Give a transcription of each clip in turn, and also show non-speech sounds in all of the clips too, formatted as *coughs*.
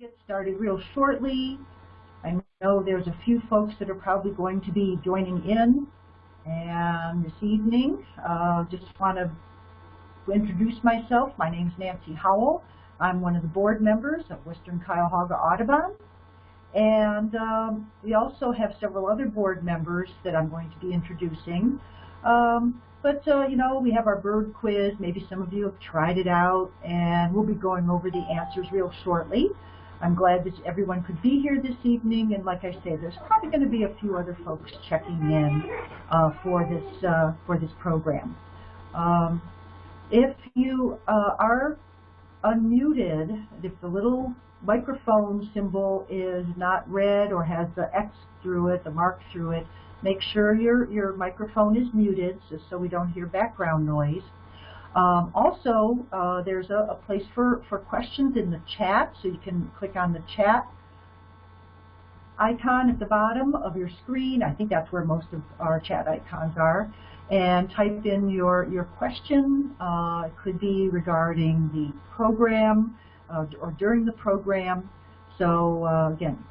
get started real shortly. I know there's a few folks that are probably going to be joining in and this evening. Uh, just want to introduce myself. My name is Nancy Howell. I'm one of the board members of Western Cuyahoga Audubon. And um, we also have several other board members that I'm going to be introducing. Um, but, uh, you know, we have our bird quiz. Maybe some of you have tried it out, and we'll be going over the answers real shortly. I'm glad that everyone could be here this evening, and like I say, there's probably going to be a few other folks checking in uh, for this uh, for this program. Um, if you uh, are unmuted, if the little microphone symbol is not red or has the X through it, the mark through it, make sure your, your microphone is muted just so we don't hear background noise. Um, also, uh, there's a, a, place for, for questions in the chat, so you can click on the chat icon at the bottom of your screen. I think that's where most of our chat icons are. And type in your, your question. Uh, it could be regarding the program uh, or during the program. So uh, again,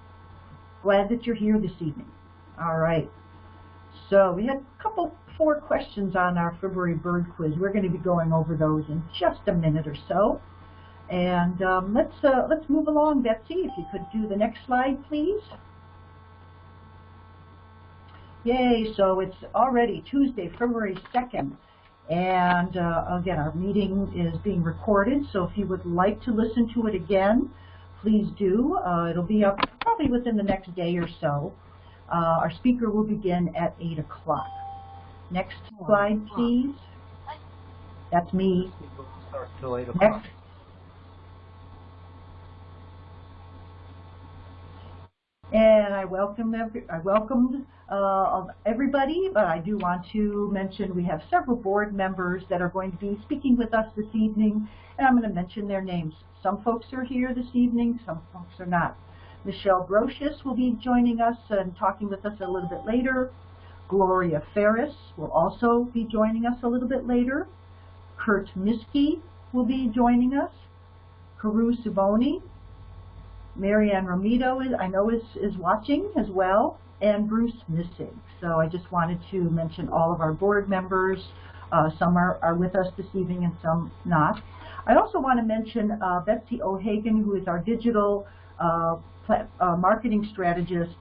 glad that you're here this evening. All right. So we had a couple, four questions on our February bird quiz. We're going to be going over those in just a minute or so. And um, let's, uh, let's move along, Betsy. If you could do the next slide, please. Yay, so it's already Tuesday, February 2nd. And uh, again, our meeting is being recorded, so if you would like to listen to it again, please do. Uh, it'll be up probably within the next day or so. Uh, our speaker will begin at 8 o'clock. Next slide, please. That's me. Next. And I welcome every, I welcomed uh, everybody, but I do want to mention we have several board members that are going to be speaking with us this evening, and I'm going to mention their names. Some folks are here this evening, some folks are not. Michelle Brocious will be joining us and talking with us a little bit later. Gloria Ferris will also be joining us a little bit later. Kurt Miski will be joining us. Karu Suboni. Marianne Romito, is, I know, is, is watching as well. And Bruce Missig. So I just wanted to mention all of our board members. Uh, some are, are with us this evening and some not. I also want to mention uh, Betsy O'Hagan, who is our digital uh, uh, marketing strategist,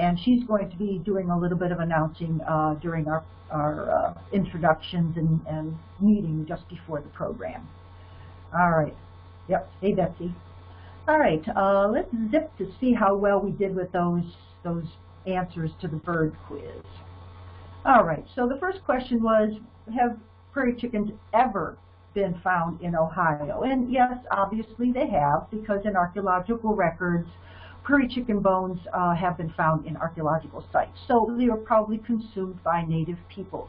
and she's going to be doing a little bit of announcing uh, during our, our uh, introductions and, and meeting just before the program. All right. Yep. Hey, Betsy. All right. Uh, let's zip to see how well we did with those those answers to the bird quiz. All right. So the first question was, have prairie chickens ever been found in Ohio? And yes, obviously they have, because in archaeological records, prairie chicken bones uh, have been found in archaeological sites. So they were probably consumed by native peoples.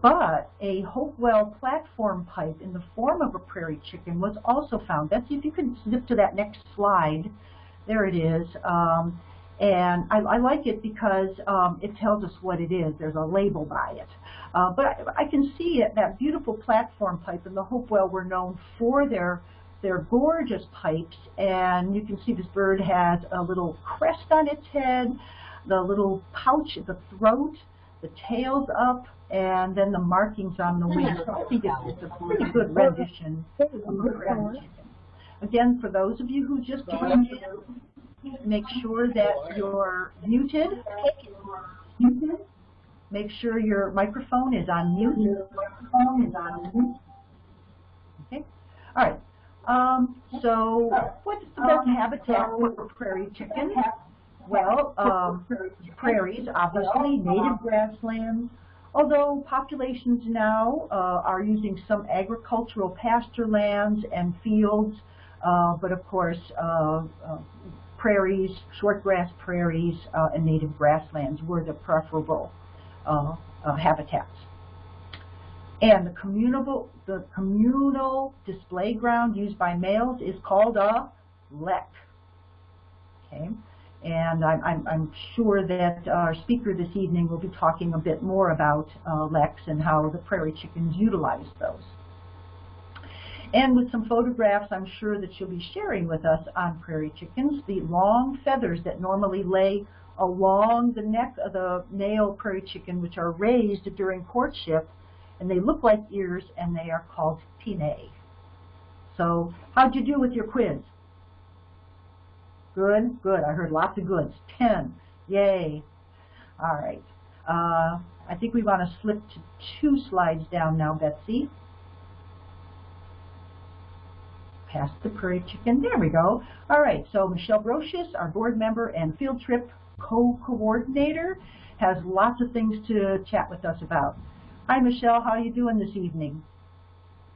But a Hopewell platform pipe in the form of a prairie chicken was also found. Betsy, if you can zip to that next slide. There it is. Um, and I, I, like it because um, it tells us what it is. There's a label by it. Uh, but I, I, can see it, that beautiful platform pipe and the Hopewell were known for their they're gorgeous pipes, and you can see this bird has a little crest on its head, the little pouch at the throat, the tail's up, and then the markings on the wings. So I think it's, it's a pretty good rendition of Again, for those of you who just joined in, make sure that you're muted. Make sure your microphone is on mute. Microphone is on mute. Okay. All right. Um, so what's the best habitat for prairie chicken? Well, um, prairies, obviously, native grasslands, although populations now uh, are using some agricultural pasture lands and fields, uh, but of course, uh, uh prairies, shortgrass prairies, uh, and native grasslands were the preferable uh, habitats. And the communal, the communal display ground used by males is called a lek. Okay, and I'm, I'm, I'm sure that our speaker this evening will be talking a bit more about uh, leks and how the prairie chickens utilize those. and with some photographs I'm sure that you'll be sharing with us on prairie chickens, the long feathers that normally lay along the neck of the male prairie chicken, which are raised during courtship, and they look like ears, and they are called pinnae. So how'd you do with your quiz? Good, good. I heard lots of goods. Ten. Yay. All right. Uh, I think we want to slip to two slides down now, Betsy. Past the prairie chicken. There we go. All right. So Michelle Brocious, our board member and field trip co-coordinator, has lots of things to chat with us about. Hi, Michelle. How are you doing this evening?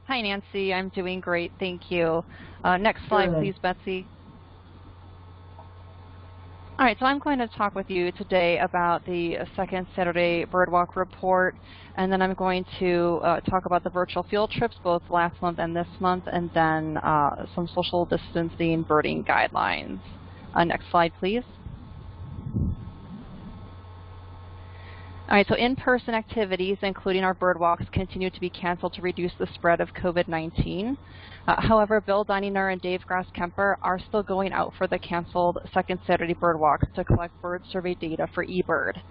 Hi, Nancy. I'm doing great. Thank you. Uh, next slide, Good. please, Betsy. All right, so I'm going to talk with you today about the second Saturday Birdwalk report, and then I'm going to uh, talk about the virtual field trips, both last month and this month, and then uh, some social distancing birding guidelines. Uh, next slide, please. All right, so in-person activities, including our bird walks, continue to be canceled to reduce the spread of COVID-19. Uh, however, Bill Dininger and Dave Grass-Kemper are still going out for the canceled second Saturday bird walks to collect bird survey data for eBird.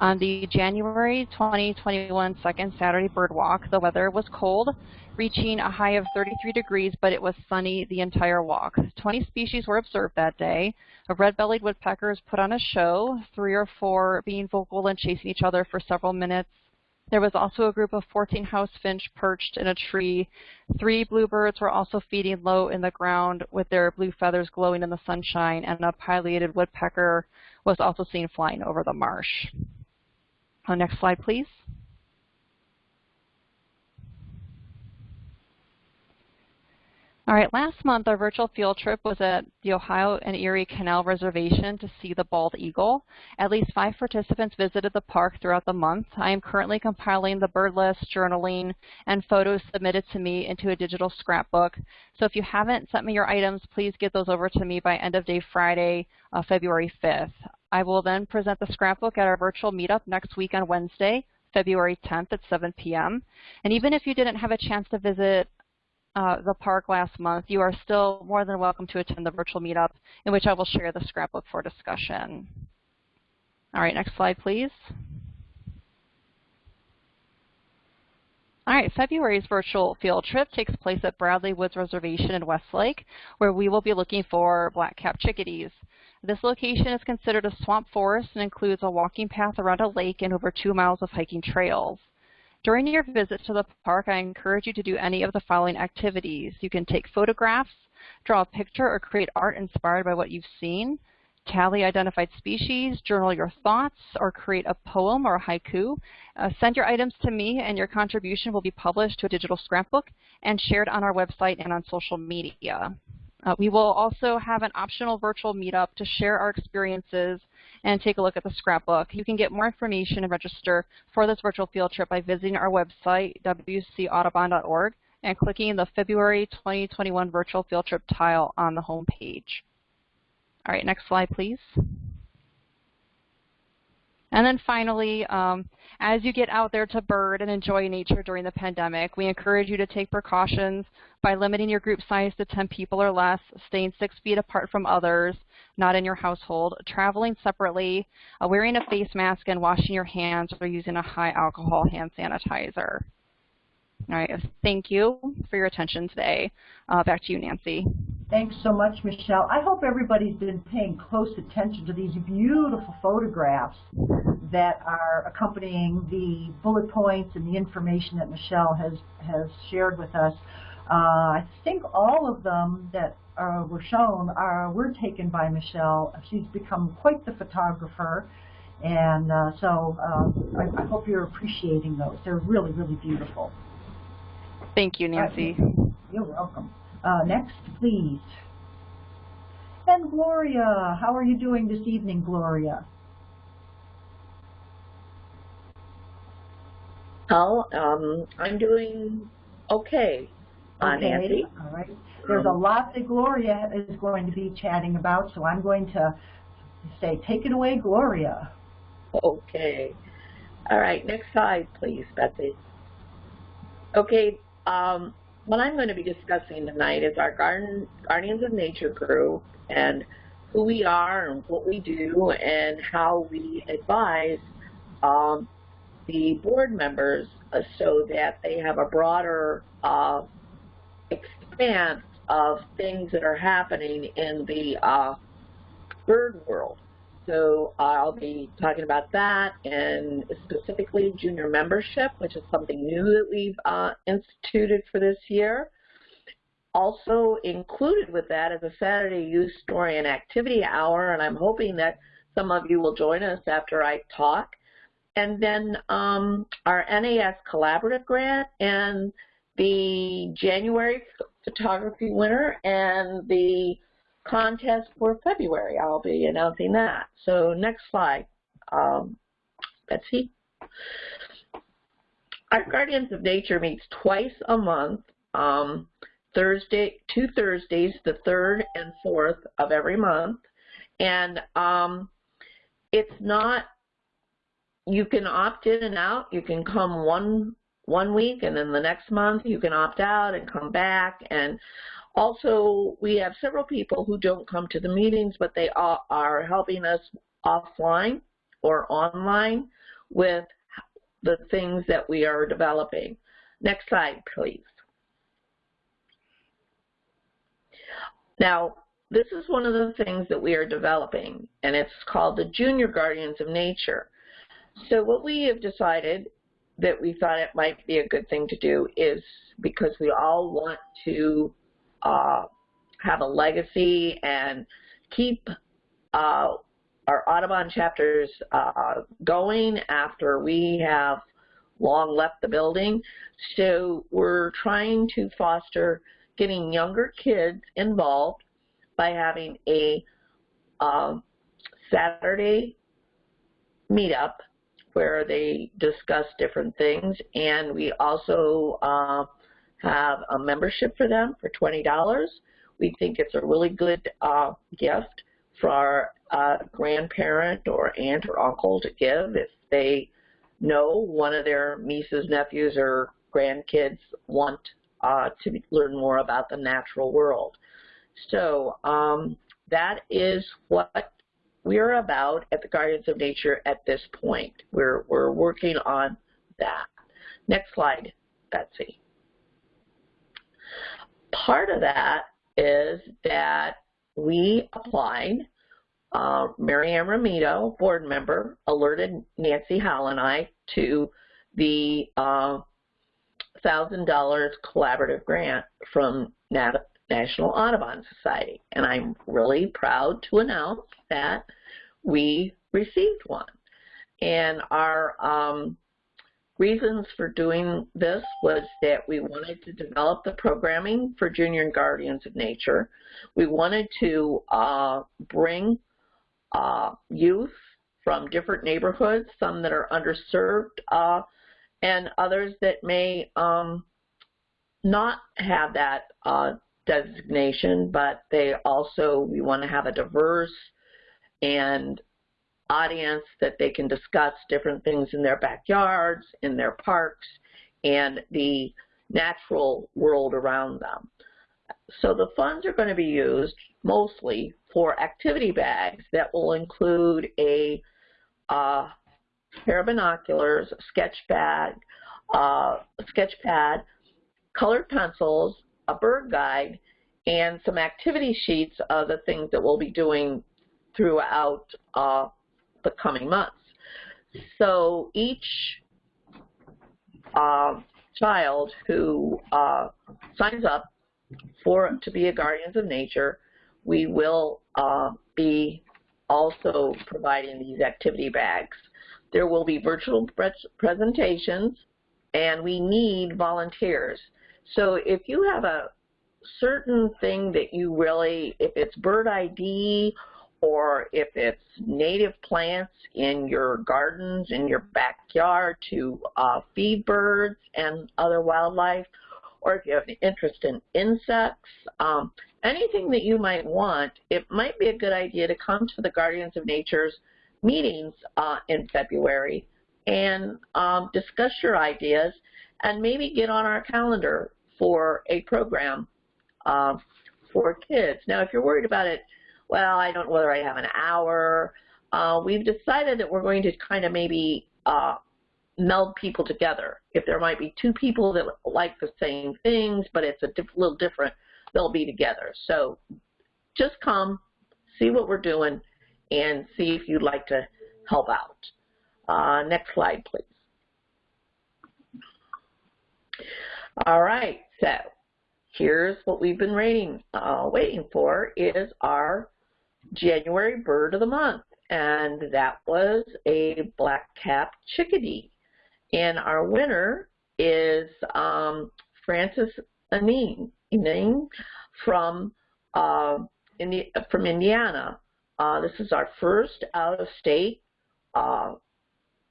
On the January 2021 second Saturday bird walk, the weather was cold, reaching a high of 33 degrees, but it was sunny the entire walk. 20 species were observed that day. A red-bellied woodpeckers put on a show, three or four being vocal and chasing each other for several minutes. There was also a group of 14 house finch perched in a tree. Three bluebirds were also feeding low in the ground with their blue feathers glowing in the sunshine, and a pileated woodpecker was also seen flying over the marsh. Uh, next slide, please. All right, last month our virtual field trip was at the Ohio and Erie Canal Reservation to see the bald eagle. At least five participants visited the park throughout the month. I am currently compiling the bird list, journaling, and photos submitted to me into a digital scrapbook. So if you haven't sent me your items, please get those over to me by end of day Friday, uh, February 5th. I will then present the scrapbook at our virtual meetup next week on Wednesday, February 10th at 7 p.m. And even if you didn't have a chance to visit uh, the park last month, you are still more than welcome to attend the virtual meetup in which I will share the scrapbook for discussion. All right, next slide, please. All right, February's virtual field trip takes place at Bradley Woods Reservation in Westlake, where we will be looking for black-capped chickadees. This location is considered a swamp forest and includes a walking path around a lake and over two miles of hiking trails. During your visit to the park, I encourage you to do any of the following activities. You can take photographs, draw a picture, or create art inspired by what you've seen, tally identified species, journal your thoughts, or create a poem or a haiku. Uh, send your items to me, and your contribution will be published to a digital scrapbook and shared on our website and on social media. Uh, we will also have an optional virtual meetup to share our experiences and take a look at the scrapbook. You can get more information and register for this virtual field trip by visiting our website, wcaudubon.org, and clicking the February 2021 virtual field trip tile on the home page. All right, next slide, please. And then finally, um, as you get out there to bird and enjoy nature during the pandemic, we encourage you to take precautions by limiting your group size to 10 people or less, staying six feet apart from others, not in your household, traveling separately, uh, wearing a face mask, and washing your hands or using a high alcohol hand sanitizer. All right, thank you for your attention today. Uh, back to you, Nancy. Thanks so much, Michelle. I hope everybody's been paying close attention to these beautiful photographs that are accompanying the bullet points and the information that Michelle has, has shared with us. Uh, I think all of them that uh, were shown are, were taken by Michelle. She's become quite the photographer. And uh, so uh, I, I hope you're appreciating those. They're really, really beautiful. Thank you, Nancy. You're welcome. Uh, next, please. And Gloria, how are you doing this evening, Gloria? Oh, um, I'm doing okay, uh, Okay, Nancy. all right. There's a lot that Gloria is going to be chatting about, so I'm going to say, take it away, Gloria. Okay. All right, next slide, please, Betsy. Okay, um, what I'm going to be discussing tonight is our Garden, Guardians of Nature group and who we are and what we do and how we advise um, the board members so that they have a broader uh, expanse of things that are happening in the uh, bird world. So I'll be talking about that and specifically junior membership, which is something new that we've uh, instituted for this year. Also included with that is a Saturday Youth Story and Activity Hour, and I'm hoping that some of you will join us after I talk. And then um, our NAS Collaborative Grant and the January photography winner and the contest for February. I'll be announcing that. So next slide, um, Betsy. Our Guardians of Nature meets twice a month, um, Thursday, two Thursdays, the third and fourth of every month. And um, it's not, you can opt in and out. You can come one one week and then the next month you can opt out and come back and also, we have several people who don't come to the meetings, but they are helping us offline or online with the things that we are developing. Next slide, please. Now, this is one of the things that we are developing, and it's called the Junior Guardians of Nature. So what we have decided that we thought it might be a good thing to do is because we all want to uh, have a legacy and keep uh, our Audubon chapters uh, going after we have long left the building. So we're trying to foster getting younger kids involved by having a um, Saturday meetup where they discuss different things and we also uh, have a membership for them for $20. We think it's a really good uh, gift for a grandparent or aunt or uncle to give if they know one of their nieces, nephews, or grandkids want uh, to learn more about the natural world. So um, that is what we're about at the Guardians of Nature at this point. We're, we're working on that. Next slide, Betsy. Part of that is that we applied, uh, Mary Ann Ramito, board member, alerted Nancy Howell and I to the uh, $1,000 collaborative grant from Nat National Audubon Society. And I'm really proud to announce that we received one. And our um, reasons for doing this was that we wanted to develop the programming for Junior and Guardians of Nature. We wanted to uh, bring uh, youth from different neighborhoods, some that are underserved, uh, and others that may um, not have that uh, designation, but they also, we want to have a diverse and audience that they can discuss different things in their backyards, in their parks, and the natural world around them. So the funds are going to be used mostly for activity bags that will include a uh, pair of binoculars, a sketch bag, uh, a sketch pad, colored pencils, a bird guide, and some activity sheets of the things that we'll be doing throughout uh, the coming months. So each uh, child who uh, signs up for to be a Guardians of Nature, we will uh, be also providing these activity bags. There will be virtual pre presentations, and we need volunteers. So if you have a certain thing that you really, if it's bird ID or if it's native plants in your gardens, in your backyard to uh, feed birds and other wildlife, or if you have an interest in insects, um, anything that you might want, it might be a good idea to come to the Guardians of Nature's meetings uh, in February and um, discuss your ideas and maybe get on our calendar for a program uh, for kids. Now, if you're worried about it, well, I don't know whether I have an hour. Uh, we've decided that we're going to kind of maybe uh, meld people together. If there might be two people that like the same things, but it's a diff little different, they'll be together. So just come, see what we're doing, and see if you'd like to help out. Uh, next slide, please. All right, so here's what we've been waiting, uh, waiting for is our January bird of the month, and that was a black-capped chickadee. And our winner is um, Francis Anine from uh, from Indiana. Uh, this is our first out-of-state uh,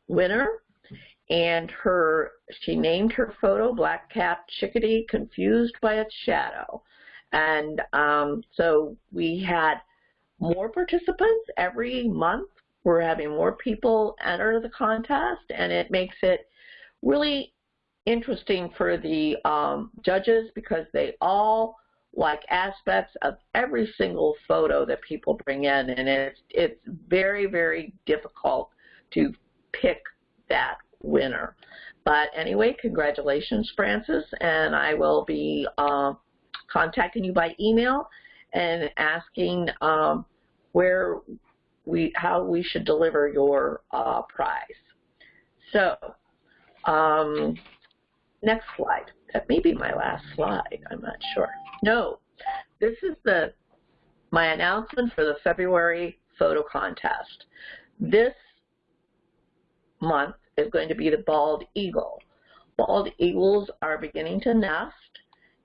winner, and her she named her photo "Black-capped chickadee confused by its shadow," and um, so we had more participants every month. We're having more people enter the contest, and it makes it really interesting for the um, judges because they all like aspects of every single photo that people bring in and it's it's very very difficult to pick that winner but anyway congratulations Francis and I will be uh, contacting you by email and asking um, where we how we should deliver your uh, prize so um, next slide. That may be my last slide. I'm not sure. No, this is the my announcement for the February photo contest. This month is going to be the bald eagle. Bald eagles are beginning to nest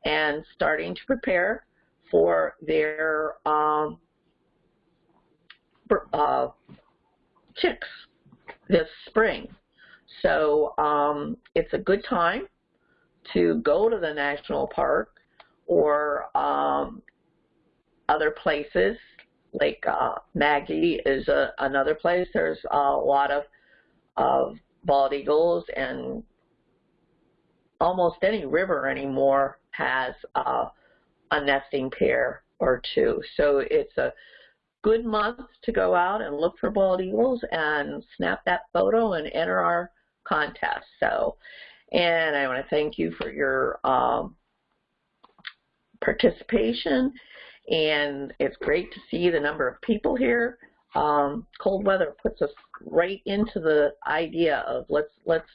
and starting to prepare for their um, uh, chicks this spring. So um, it's a good time to go to the national park or um, other places like uh, Maggie is a, another place. There's a lot of, of bald eagles and almost any river anymore has uh, a nesting pair or two. So it's a good month to go out and look for bald eagles and snap that photo and enter our contest. So, and I want to thank you for your um, participation. And it's great to see the number of people here. Um, cold weather puts us right into the idea of let's let's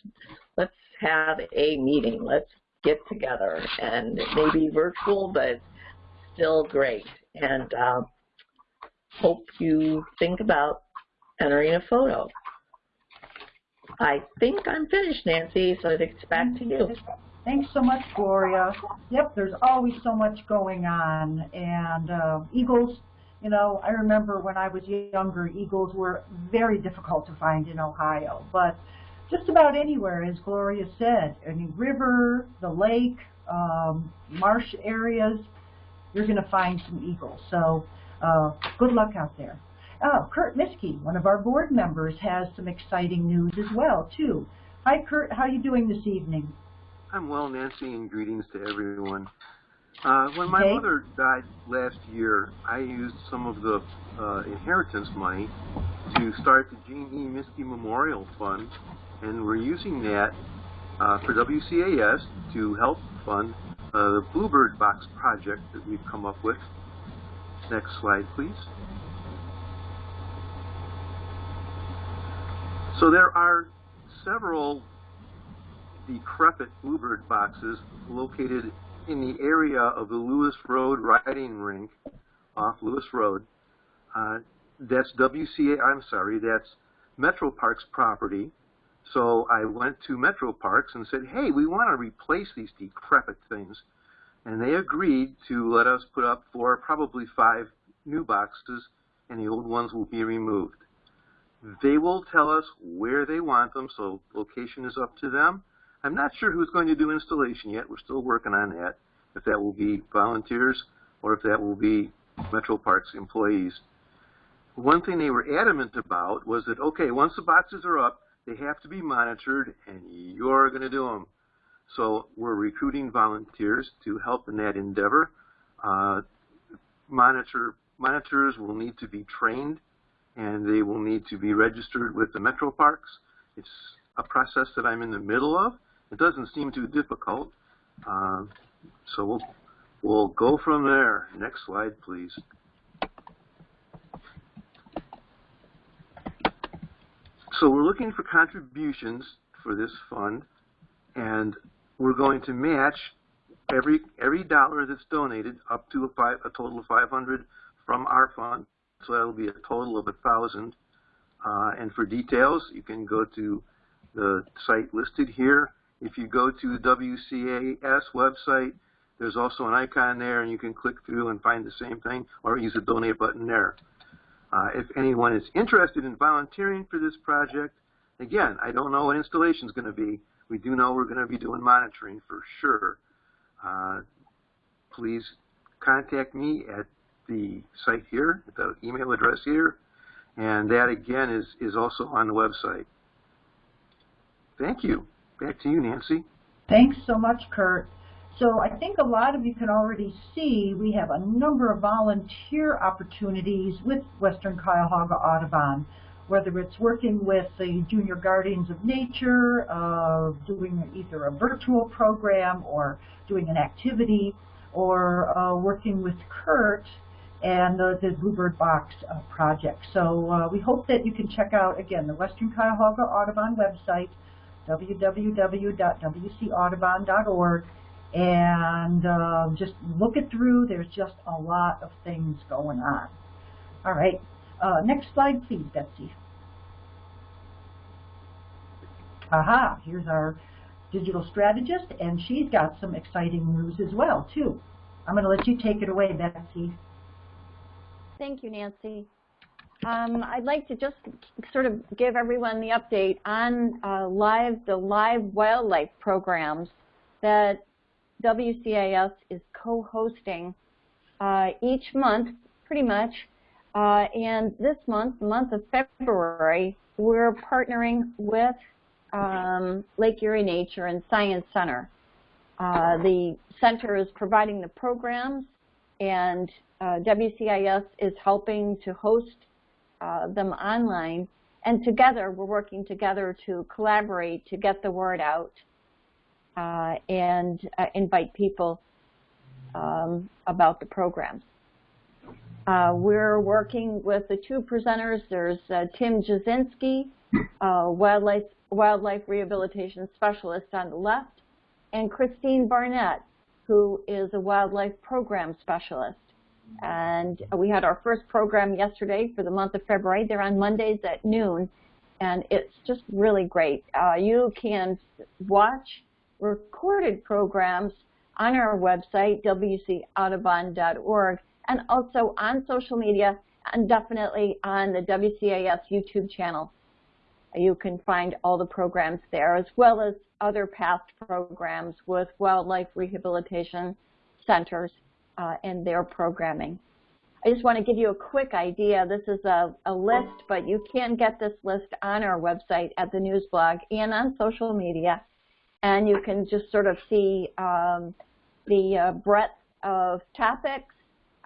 let's have a meeting. Let's get together, and it may be virtual, but still great. And um, hope you think about entering a photo. I think I'm finished, Nancy, so it's back to you. Thanks so much, Gloria. Yep, there's always so much going on. And uh, eagles, you know, I remember when I was younger, eagles were very difficult to find in Ohio. But just about anywhere, as Gloria said, any river, the lake, um, marsh areas, you're going to find some eagles. So uh, good luck out there. Oh, Kurt Miskey, one of our board members, has some exciting news as well, too. Hi, Kurt. How are you doing this evening? I'm well, Nancy, and greetings to everyone. Uh, when my okay. mother died last year, I used some of the uh, inheritance money to start the Jean E. Miskey Memorial Fund, and we're using that uh, for WCAS to help fund uh, the Bluebird Box project that we've come up with. Next slide, please. So there are several decrepit bluebird boxes located in the area of the Lewis Road riding rink off Lewis Road. Uh, that's WCA, I'm sorry, that's Metro Parks property. So I went to Metro Parks and said, hey, we want to replace these decrepit things. And they agreed to let us put up four, probably five new boxes, and the old ones will be removed. They will tell us where they want them, so location is up to them. I'm not sure who's going to do installation yet. We're still working on that, if that will be volunteers or if that will be Metro Parks employees. One thing they were adamant about was that, okay, once the boxes are up, they have to be monitored, and you're going to do them. So we're recruiting volunteers to help in that endeavor. Uh, monitor monitors will need to be trained and they will need to be registered with the metro parks. It's a process that I'm in the middle of. It doesn't seem too difficult. Uh, so we'll, we'll go from there. Next slide, please. So we're looking for contributions for this fund, and we're going to match every every dollar that's donated up to a, five, a total of 500 from our fund. So that'll be a total of a thousand. Uh, and for details, you can go to the site listed here. If you go to the WCAS website, there's also an icon there, and you can click through and find the same thing, or use the donate button there. Uh, if anyone is interested in volunteering for this project, again, I don't know what installation is going to be. We do know we're going to be doing monitoring for sure. Uh, please contact me at the site here, at the email address here, and that again is, is also on the website. Thank you. Back to you, Nancy. Thanks so much, Kurt. So I think a lot of you can already see we have a number of volunteer opportunities with Western Cuyahoga Audubon, whether it's working with the Junior Guardians of Nature, uh, doing either a virtual program or doing an activity, or uh, working with Kurt and the, Bluebird Box uh, project. So uh, we hope that you can check out, again, the Western Cuyahoga Audubon website, www.wcaudubon.org, and uh, just look it through. There's just a lot of things going on. All right. Uh, next slide, please, Betsy. Aha, here's our digital strategist, and she's got some exciting news as well, too. I'm going to let you take it away, Betsy. Thank you, Nancy. Um, I'd like to just sort of give everyone the update on uh, live the live wildlife programs that WCAS is co-hosting uh, each month, pretty much. Uh, and this month, the month of February, we're partnering with um, Lake Erie Nature and Science Center. Uh, the center is providing the programs, and uh, WCAS is helping to host uh, them online. And together, we're working together to collaborate to get the word out uh, and uh, invite people um, about the programs. Uh, we're working with the two presenters. There's uh, Tim Jasinski, uh, wildlife, wildlife rehabilitation specialist on the left, and Christine Barnett, who is a wildlife program specialist. And we had our first program yesterday for the month of February. They're on Mondays at noon, and it's just really great. Uh, you can watch recorded programs on our website, wcaudubon.org, and also on social media and definitely on the WCAS YouTube channel. You can find all the programs there as well as other past programs with wildlife rehabilitation centers uh, and their programming. I just want to give you a quick idea. This is a, a, list, but you can get this list on our website at the news blog and on social media and you can just sort of see um, the uh, breadth of topics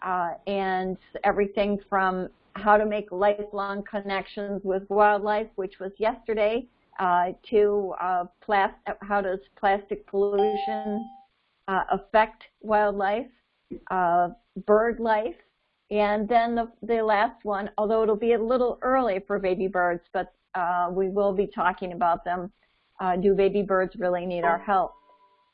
uh, and everything from how to make lifelong connections with wildlife, which was yesterday, uh, to uh, how does plastic pollution uh, affect wildlife, uh, bird life, and then the, the last one, although it'll be a little early for baby birds, but we will be talking about them, uh, do baby birds really need our help?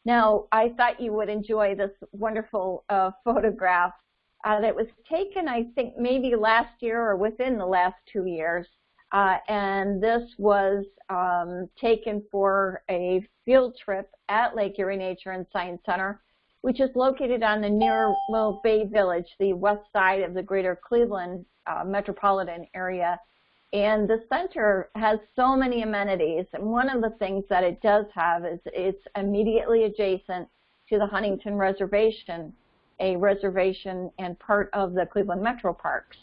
Now, I thought you would enjoy this wonderful uh, photograph uh, that was taken, I think, maybe last year or within the last two years. Uh, and this was um, taken for a field trip at Lake Erie Nature and Science Center, which is located on the near Little Bay Village, the west side of the greater Cleveland uh, metropolitan area. And the center has so many amenities. And one of the things that it does have is it's immediately adjacent to the Huntington Reservation, a reservation and part of the Cleveland Metro Parks.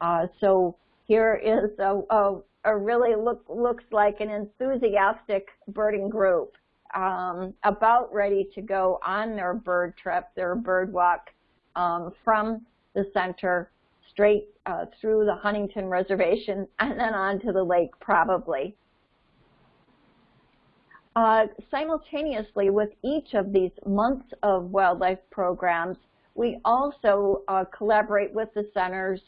Uh, so here is a, a, a, really look looks like an enthusiastic birding group um, about ready to go on their bird trip, their bird walk um, from the center straight uh, through the Huntington Reservation *laughs* and then onto the lake probably. Uh, simultaneously with each of these months of wildlife programs, we also uh, collaborate with the centers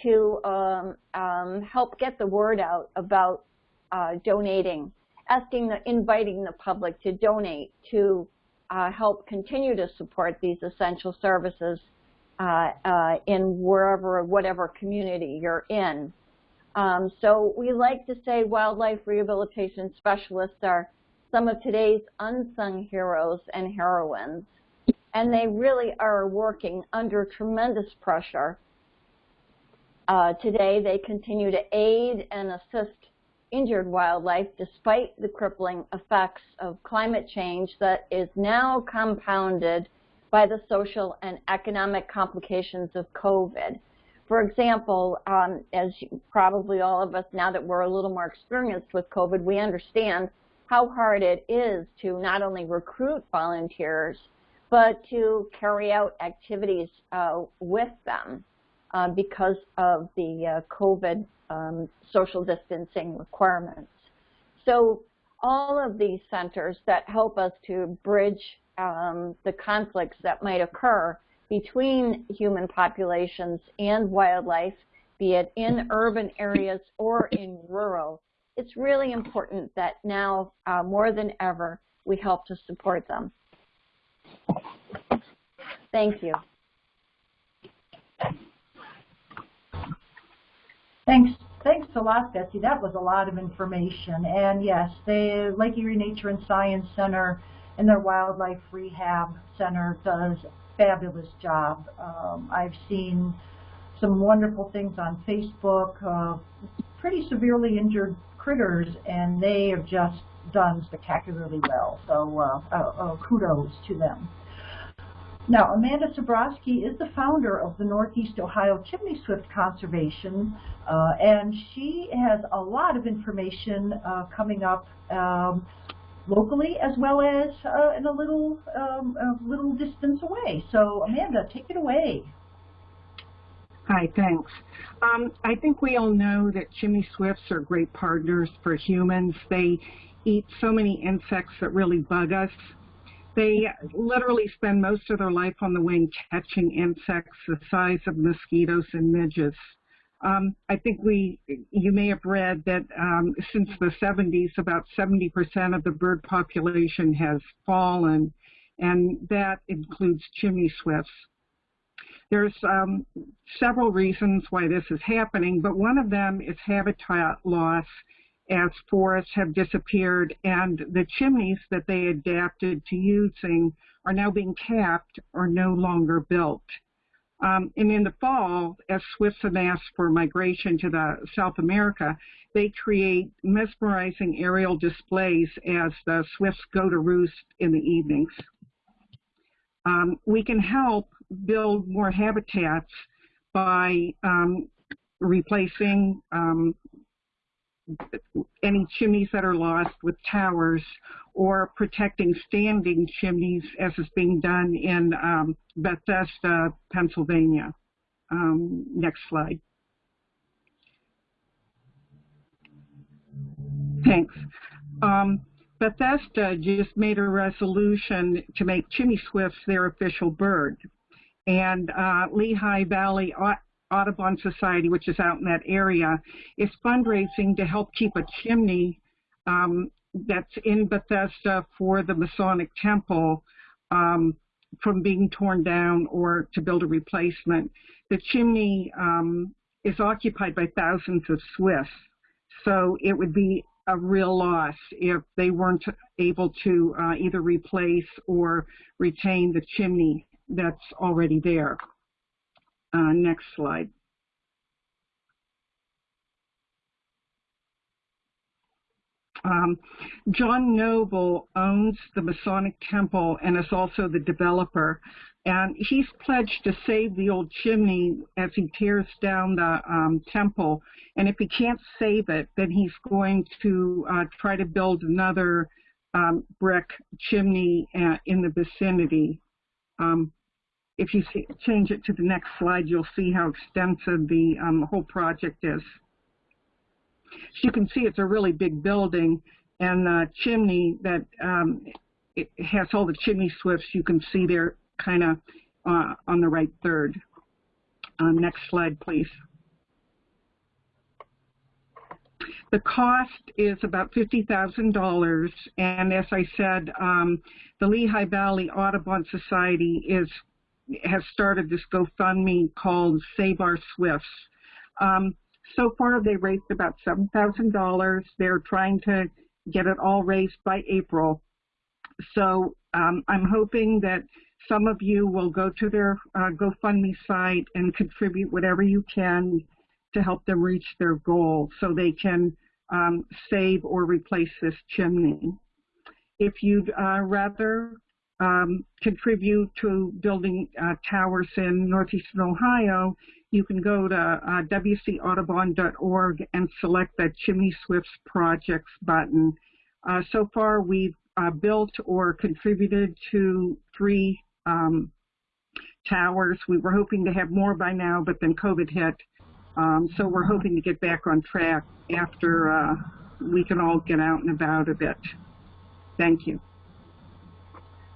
to um, um, help get the word out about uh, donating, asking, the, inviting the public to donate to uh, help continue to support these essential services uh, uh, in wherever, whatever community you're in. Um, so we like to say wildlife rehabilitation specialists are some of today's unsung heroes and heroines. And they really are working under tremendous pressure. Uh, today, they continue to aid and assist injured wildlife despite the crippling effects of climate change that is now compounded by the social and economic complications of COVID. For example, um, as probably all of us, now that we're a little more experienced with COVID, we understand how hard it is to not only recruit volunteers, but to carry out activities uh, with them uh, because of the uh, COVID um, social distancing requirements. So all of these centers that help us to bridge um, the conflicts that might occur between human populations and wildlife, be it in urban areas or in rural, it's really important that now uh, more than ever we help to support them. Thank you. Thanks. Thanks a lot, Betsy. That was a lot of information. And yes, the Lake Erie Nature and Science Center and their Wildlife Rehab Center does fabulous job. Um, I've seen some wonderful things on Facebook, uh, pretty severely injured critters, and they have just done spectacularly well. So uh, uh, uh, kudos to them. Now, Amanda Sobrowski is the founder of the Northeast Ohio Chimney Swift Conservation, uh, and she has a lot of information uh, coming up um, locally as well as uh, in a little, um, a little distance away. So, Amanda, take it away. Hi, thanks. Um, I think we all know that chimney swifts are great partners for humans. They eat so many insects that really bug us. They literally spend most of their life on the wing catching insects the size of mosquitoes and midges. Um, I think we, you may have read that um, since the 70s, about 70% of the bird population has fallen, and that includes chimney swifts. There's um, several reasons why this is happening, but one of them is habitat loss as forests have disappeared and the chimneys that they adapted to using are now being capped or no longer built. Um, and in the fall, as swifts amass for migration to the South America, they create mesmerizing aerial displays as the swifts go to roost in the evenings. Um, we can help build more habitats by um, replacing um, any chimneys that are lost with towers or protecting standing chimneys as is being done in um, Bethesda, Pennsylvania. Um, next slide. Thanks. Um, Bethesda just made a resolution to make chimney swifts their official bird. And uh, Lehigh Valley Audubon Society, which is out in that area, is fundraising to help keep a chimney um, that's in Bethesda for the Masonic Temple um, from being torn down or to build a replacement. The chimney um, is occupied by thousands of swifts, so it would be a real loss if they weren't able to uh, either replace or retain the chimney that's already there. Uh, next slide. Um, John Noble owns the Masonic Temple and is also the developer. And he's pledged to save the old chimney as he tears down the um, temple. And if he can't save it, then he's going to uh, try to build another um, brick chimney uh, in the vicinity. Um, if you see, change it to the next slide, you'll see how extensive the um, whole project is. As you can see, it's a really big building, and the chimney that um, it has all the chimney swifts you can see there kind of uh, on the right third. Um, next slide, please. The cost is about $50,000, and as I said, um, the Lehigh Valley Audubon Society is has started this GoFundMe called Save Our Swifts. Um, so far, they raised about $7,000. They're trying to get it all raised by April. So um, I'm hoping that some of you will go to their uh, GoFundMe site and contribute whatever you can to help them reach their goal so they can um, save or replace this chimney. If you'd uh, rather um, contribute to building uh, towers in northeastern Ohio, you can go to uh, wcaudubon.org and select that Chimney Swifts Projects button. Uh, so far, we've uh, built or contributed to three um, towers. We were hoping to have more by now, but then COVID hit. Um, so we're hoping to get back on track after uh, we can all get out and about a bit. Thank you.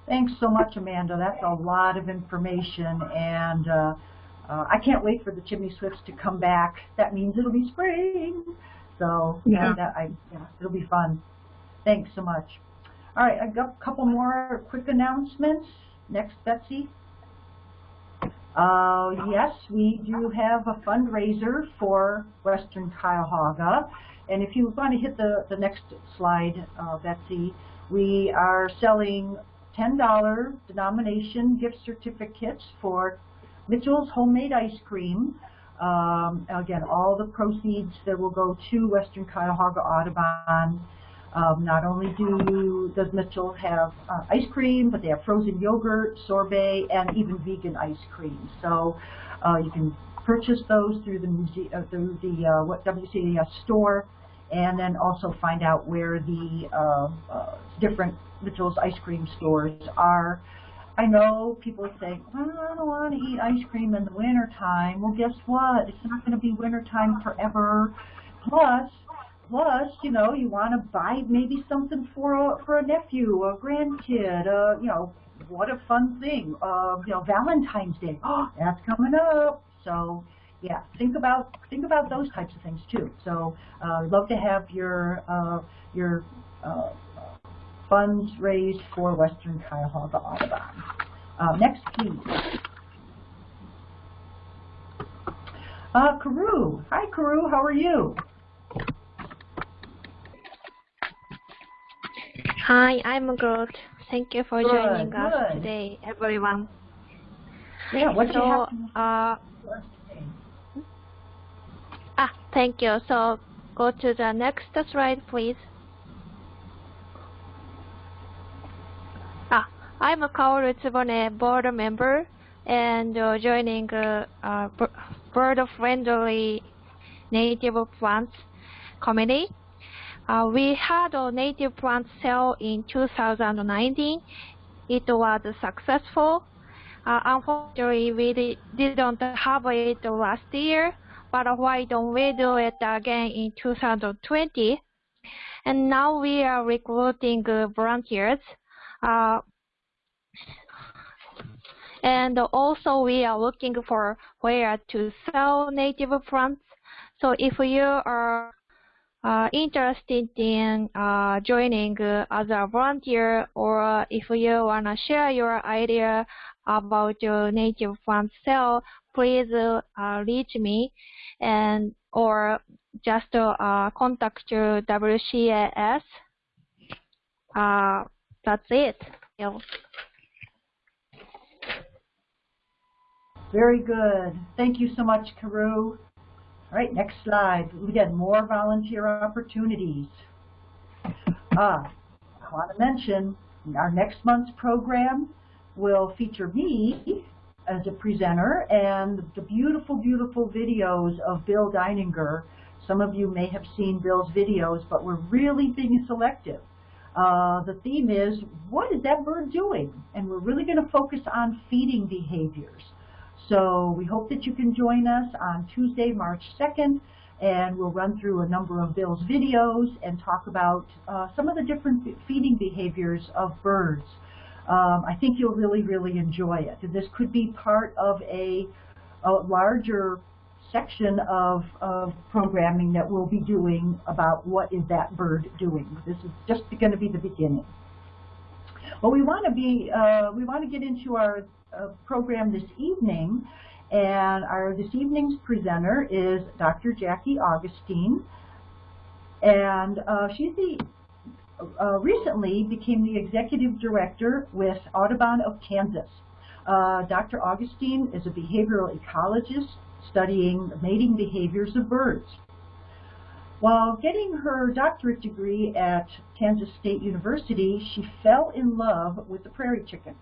Thanks so much, Amanda. That's a lot of information, and uh, uh, I can't wait for the chimney swifts to come back. That means it'll be spring. So yeah, that, I, yeah it'll be fun. Thanks so much. All right, I've got a couple more quick announcements. Next, Betsy. Uh, yes, we do have a fundraiser for Western Cuyahoga. And if you want to hit the, the next slide, uh, Betsy, we are selling $10 denomination gift certificates for Mitchell's Homemade Ice Cream. Um, again, all the proceeds that will go to Western Cuyahoga Audubon. Um, not only do does Mitchell have uh, ice cream, but they have frozen yogurt, sorbet, and even vegan ice cream. So uh, you can purchase those through the uh, through the uh, WCAS store, and then also find out where the uh, uh, different Mitchell's ice cream stores are. I know people say, well, I don't want to eat ice cream in the wintertime. Well, guess what? It's not going to be wintertime forever. Plus, plus, you know, you want to buy maybe something for a, for a nephew, a grandkid, uh, you know, what a fun thing. Uh, you know, Valentine's Day. Oh, *gasps* that's coming up. So, yeah, think about think about those types of things too. So, uh, love to have your uh, your uh, funds raised for Western Cuyahoga Audubon. Uh, next, please. Uh, Kaoru. Hi, Kaoru. How are you? Hi, I'm good. Thank you for good, joining us today, everyone. Yeah, what so, you have uh, ah, thank you. So, go to the next slide, please. Ah, I'm a Kaoru Tsubone board member and uh, joining uh, uh, bird-friendly native plants committee. Uh, we had a native plant sale in 2019. It was successful. Uh, unfortunately, we didn't have it last year, but why don't we do it again in 2020? And now we are recruiting uh, volunteers. Uh, and also we are looking for where to sell native plants. So if you are uh, interested in uh, joining uh, as a volunteer or if you want to share your idea about your native plant sale, please uh, reach me and or just uh, contact WCAS. Uh, that's it. Very good. Thank you so much, Kaoru. All right, next slide. We get more volunteer opportunities. Ah, I want to mention our next month's program will feature me as a presenter and the beautiful, beautiful videos of Bill Deininger. Some of you may have seen Bill's videos, but we're really being selective. Uh, the theme is, what is that bird doing? And we're really going to focus on feeding behaviors. So we hope that you can join us on Tuesday, March 2nd, and we'll run through a number of Bill's videos and talk about uh, some of the different feeding behaviors of birds. Um, I think you'll really, really enjoy it. This could be part of a, a larger section of, of programming that we'll be doing about what is that bird doing. This is just going to be the beginning. Well, we want to be, uh, we want to get into our uh, program this evening, and our this evening's presenter is Dr. Jackie Augustine, and uh, she's the uh, recently became the executive director with Audubon of Kansas. Uh, Dr. Augustine is a behavioral ecologist studying mating behaviors of birds. While getting her doctorate degree at Kansas State University, she fell in love with the prairie chickens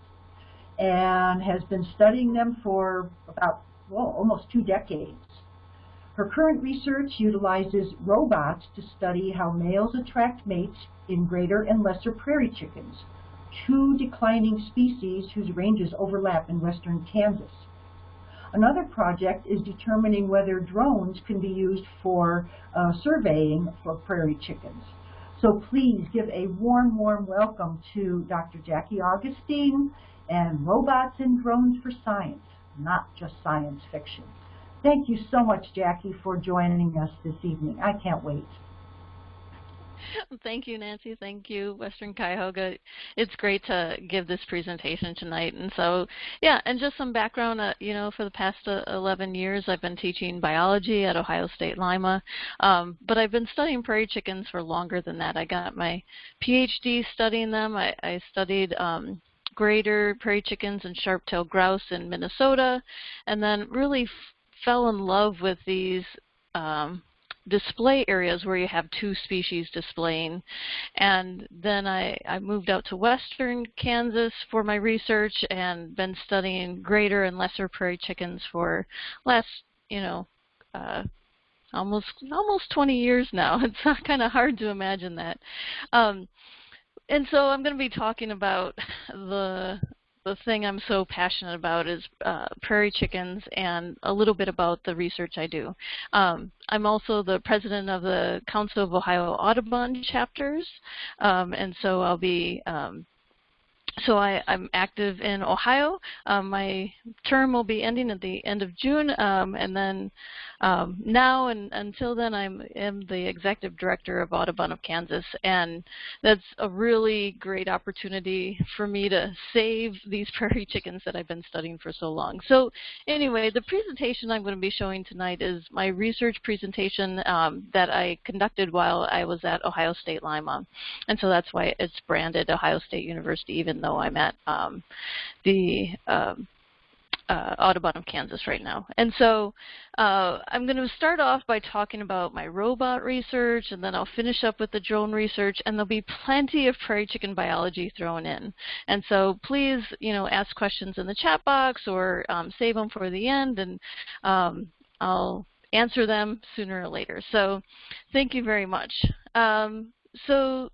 and has been studying them for about, well, almost two decades. Her current research utilizes robots to study how males attract mates in greater and lesser prairie chickens, two declining species whose ranges overlap in western Kansas. Another project is determining whether drones can be used for uh, surveying for prairie chickens. So please give a warm, warm welcome to Dr. Jackie Augustine and Robots and Drones for Science, not just science fiction. Thank you so much, Jackie, for joining us this evening. I can't wait. *laughs* Thank you, Nancy. Thank you, Western Cuyahoga. It's great to give this presentation tonight. And so, yeah, and just some background, uh, you know, for the past uh, 11 years, I've been teaching biology at Ohio State Lima, um, but I've been studying prairie chickens for longer than that. I got my PhD studying them. I, I studied um, greater prairie chickens and sharp-tailed grouse in Minnesota, and then really fell in love with these um, display areas where you have two species displaying. And then I, I moved out to western Kansas for my research and been studying greater and lesser prairie chickens for last, you know, uh, almost almost 20 years now. *laughs* It's kind of hard to imagine that. Um, and so I'm going to be talking about *laughs* the the thing I'm so passionate about is uh, prairie chickens and a little bit about the research I do. Um, I'm also the president of the Council of Ohio Audubon chapters, um, and so I'll be um, so I, am active in Ohio. Um, my term will be ending at the end of June, um, and then um, now and until then, I'm am the executive director of Audubon of Kansas, and that's a really great opportunity for me to save these *laughs* prairie chickens that I've been studying for so long. So anyway, the presentation I'm going to be showing tonight is my research presentation um, that I conducted while I was at Ohio State Lima, and so that's why it's branded Ohio State University, even though I'm at um, the um, uh, Audubon of Kansas right now. And so uh, I'm going to start off by talking about my robot research, and then I'll finish up with the drone research, and there'll be plenty of prairie chicken biology thrown in. And so please, you know, ask questions in the chat box or um, save them for the end, and um, I'll answer them sooner or later. So thank you very much. Um, so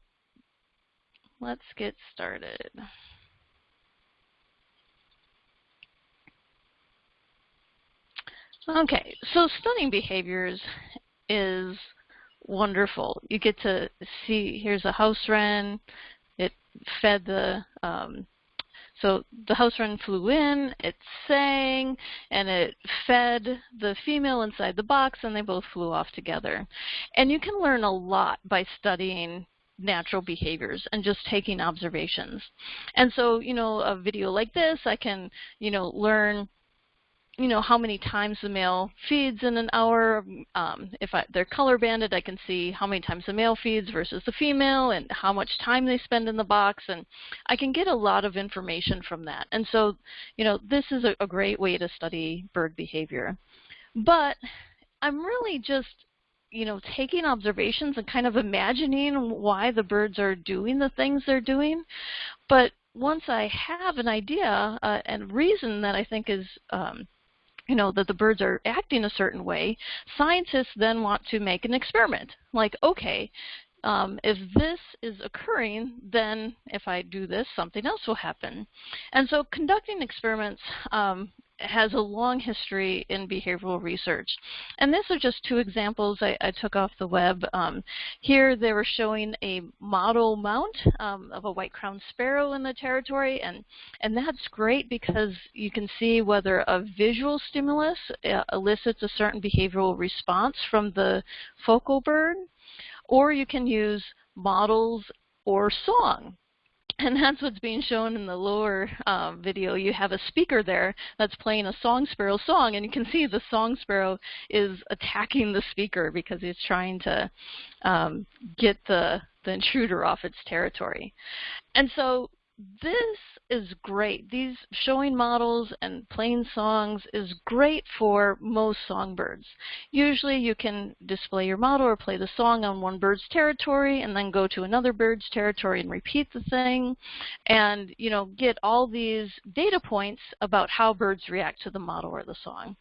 let's get started. Okay, so stunning behaviors is wonderful. You get to see, here's a house wren. It fed the, um, so the house wren flew in, it sang, and it fed the female inside the box, and they both flew off together. And you can learn a lot by studying natural behaviors and just taking observations. And so, you know, a video like this, I can, you know, learn you know how many times the male feeds in an hour. Um, if I, they're color banded, I can see how many times the male feeds versus the female and how much time they spend in the box, and I can get a lot of information from that. And so, you know, this is a, a great way to study bird behavior. But I'm really just you know, taking observations and kind of imagining why the birds are doing the things they're doing. But once I have an idea uh, and reason that I think is um, you know, that the birds are acting a certain way, scientists then want to make an experiment. Like, okay, um, if this is occurring, then if I do this, something else will happen. And so conducting experiments um, has a long history in behavioral research. And these are just two examples I, I took off the web. Um, here they were showing a model mount um, of a white-crowned sparrow in the territory, and, and that's great because you can see whether a visual stimulus uh, elicits a certain behavioral response from the focal bird, or you can use models or song and that's what's being shown in the lower uh, video. You have a speaker there that's playing a song sparrow song, and you can see the song sparrow is attacking the speaker because he's trying to um, get the, the intruder off its territory. And so this is great. These showing models and playing songs is great for most songbirds. Usually you can display your model or play the song on one bird's territory and then go to another bird's territory and repeat the thing and you know get all these data points about how birds react to the model or the song.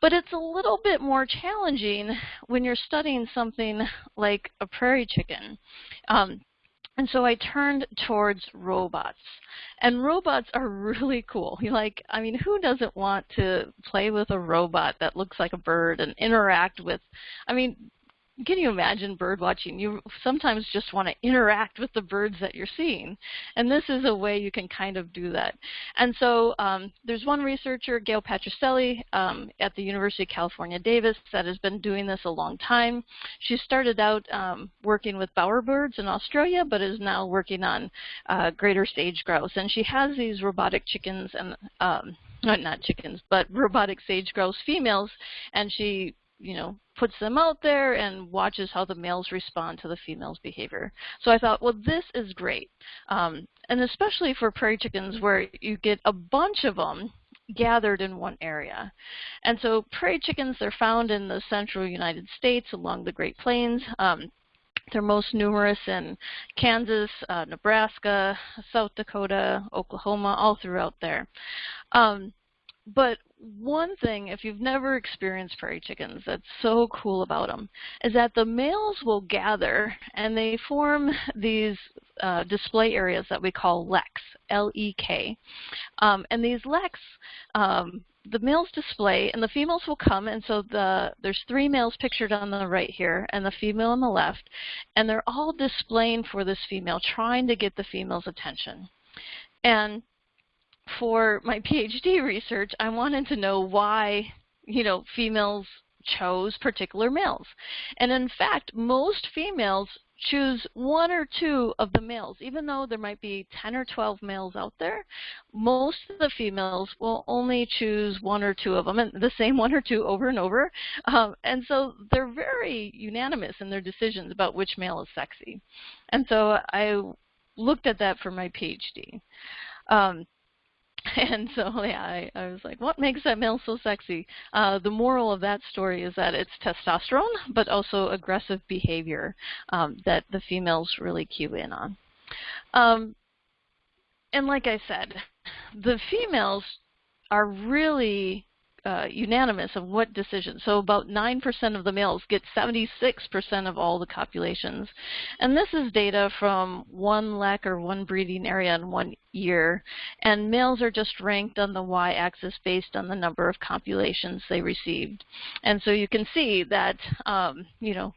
But it's a little bit more challenging when you're studying something like a prairie chicken. Um, and so I turned towards robots. And robots are really cool. *laughs* Like, I mean, who doesn't want to play with a robot that looks like a bird and interact with, I mean, can you imagine bird watching? You sometimes just want to interact with the birds that you're seeing. And this is a way you can kind of do that. And so um, there's one researcher, Gail Patricelli, um, at the University of California, Davis, that has been doing this a long time. She started out um, working with bowerbirds in Australia, but is now working on uh, greater sage grouse. And she has these robotic chickens and um, not chickens, but robotic sage grouse females, and she you know, puts them out there and watches how the males respond to the female's behavior. So I thought, well, this is great. Um, and especially for prairie chickens where you get a bunch of them gathered in one area. And so prairie chickens, they're found in the central United States along the Great Plains. Um, they're most numerous in Kansas, uh, Nebraska, South Dakota, Oklahoma, all throughout there. Um, but one thing, if you've never experienced prairie chickens, that's so cool about them, is that the males will gather and they form these uh, display areas that we call leks, L-E-K. Um, and these leks, um, the males display and the females will come and so the there's three males pictured on the right here and the female on the left and they're all displaying for this female trying to get the female's attention and for my *laughs* PhD research, I wanted to know why, you know, females chose particular males. And in fact, most females choose one or two of the males. Even though there might be 10 or 12 males out there, most of the females will only choose one or two of them, and the same one or two over and over. Um, and so they're very unanimous in their decisions about which male is sexy. And so I looked at that for my PhD. Um, *laughs* And so, yeah, I, I, was like, what makes that male so sexy? Uh, the moral of that story is that it's testosterone, but also aggressive behavior um, that the females really cue in on. Um, and like I said, the females are really uh, unanimous of what decision. So about 9% of the males get 76% of all the copulations. And this is data from one lek or one breeding area in one year. And males are just ranked on the y-axis based on the number of copulations they received. And so you can see that, um, you know,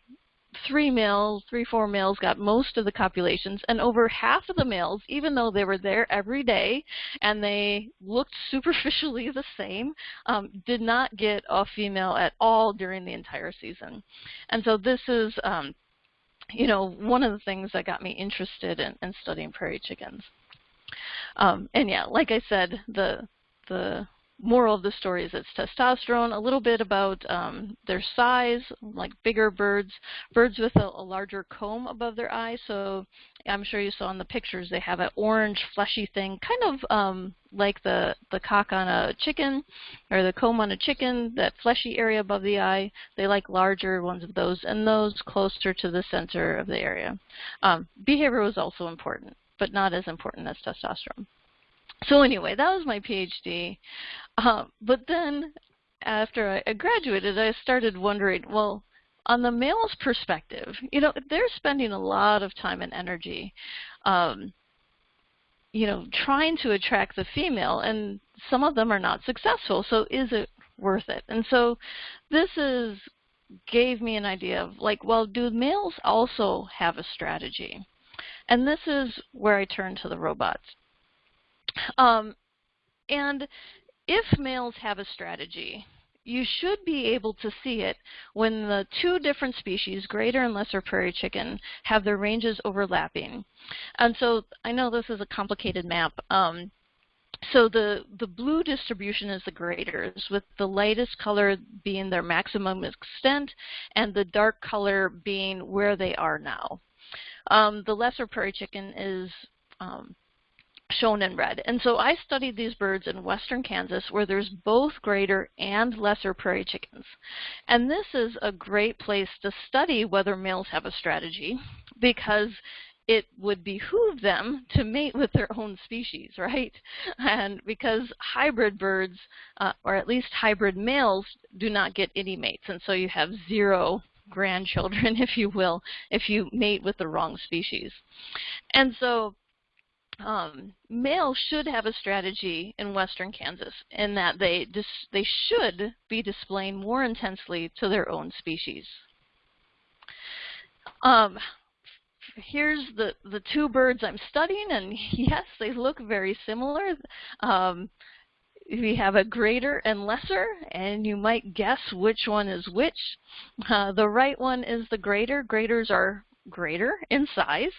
three males, three, four males got most of the copulations, and over half of the males, even though they were there every day and they looked *laughs* superficially the same, um, did not get a female at all during the entire season. And so this is, um, you know, one of the things that got me interested in, in studying prairie chickens. Um, and yeah, like I said, the the moral of the story is it's testosterone, a little bit about um, their size, like bigger birds, birds with a, a, larger comb above their eye. So I'm sure you saw in the pictures they have an orange fleshy thing, kind of um, like the, the cock on a chicken or the comb on a chicken, that fleshy area above the eye. They like larger ones of those and those closer to the center of the area. Um, behavior was also important, but not as important as testosterone. So anyway, that was my PhD. Uh, but then after I graduated, I started wondering, well, on the male's perspective, you know, they're spending a lot of time and energy, um, you know, trying to attract the female, and some of them are not successful. So is it worth it? And so this is gave me an idea of like, well, do males also have a strategy? And this is where I turn to the robots. Um, and if males have a strategy, you should be able to see it when the two different species, greater and lesser prairie chicken, have their ranges overlapping. And so I know this is a complicated map. Um, so the, the blue distribution is the greaters, with the lightest color being their maximum extent and the dark color being where they are now. Um, the lesser prairie chicken is um, shown in red. And so I studied these birds in western Kansas where there's both greater and lesser prairie chickens. And this is a great place to study whether males have a strategy because it would behoove them to mate with their own species, *laughs* right? And because hybrid birds, uh, or at least hybrid males, do not get any mates. And so you have zero grandchildren, *laughs* if you will, if you mate with the wrong species. And so um, should have a strategy in western Kansas in that they they should be displaying more intensely to their own species. Um, here's the, the two birds I'm studying, and *laughs* yes, they look very similar. Um, we have a greater and lesser, and you might guess which one is which. Uh, the right one is the greater. Greaters are greater in size.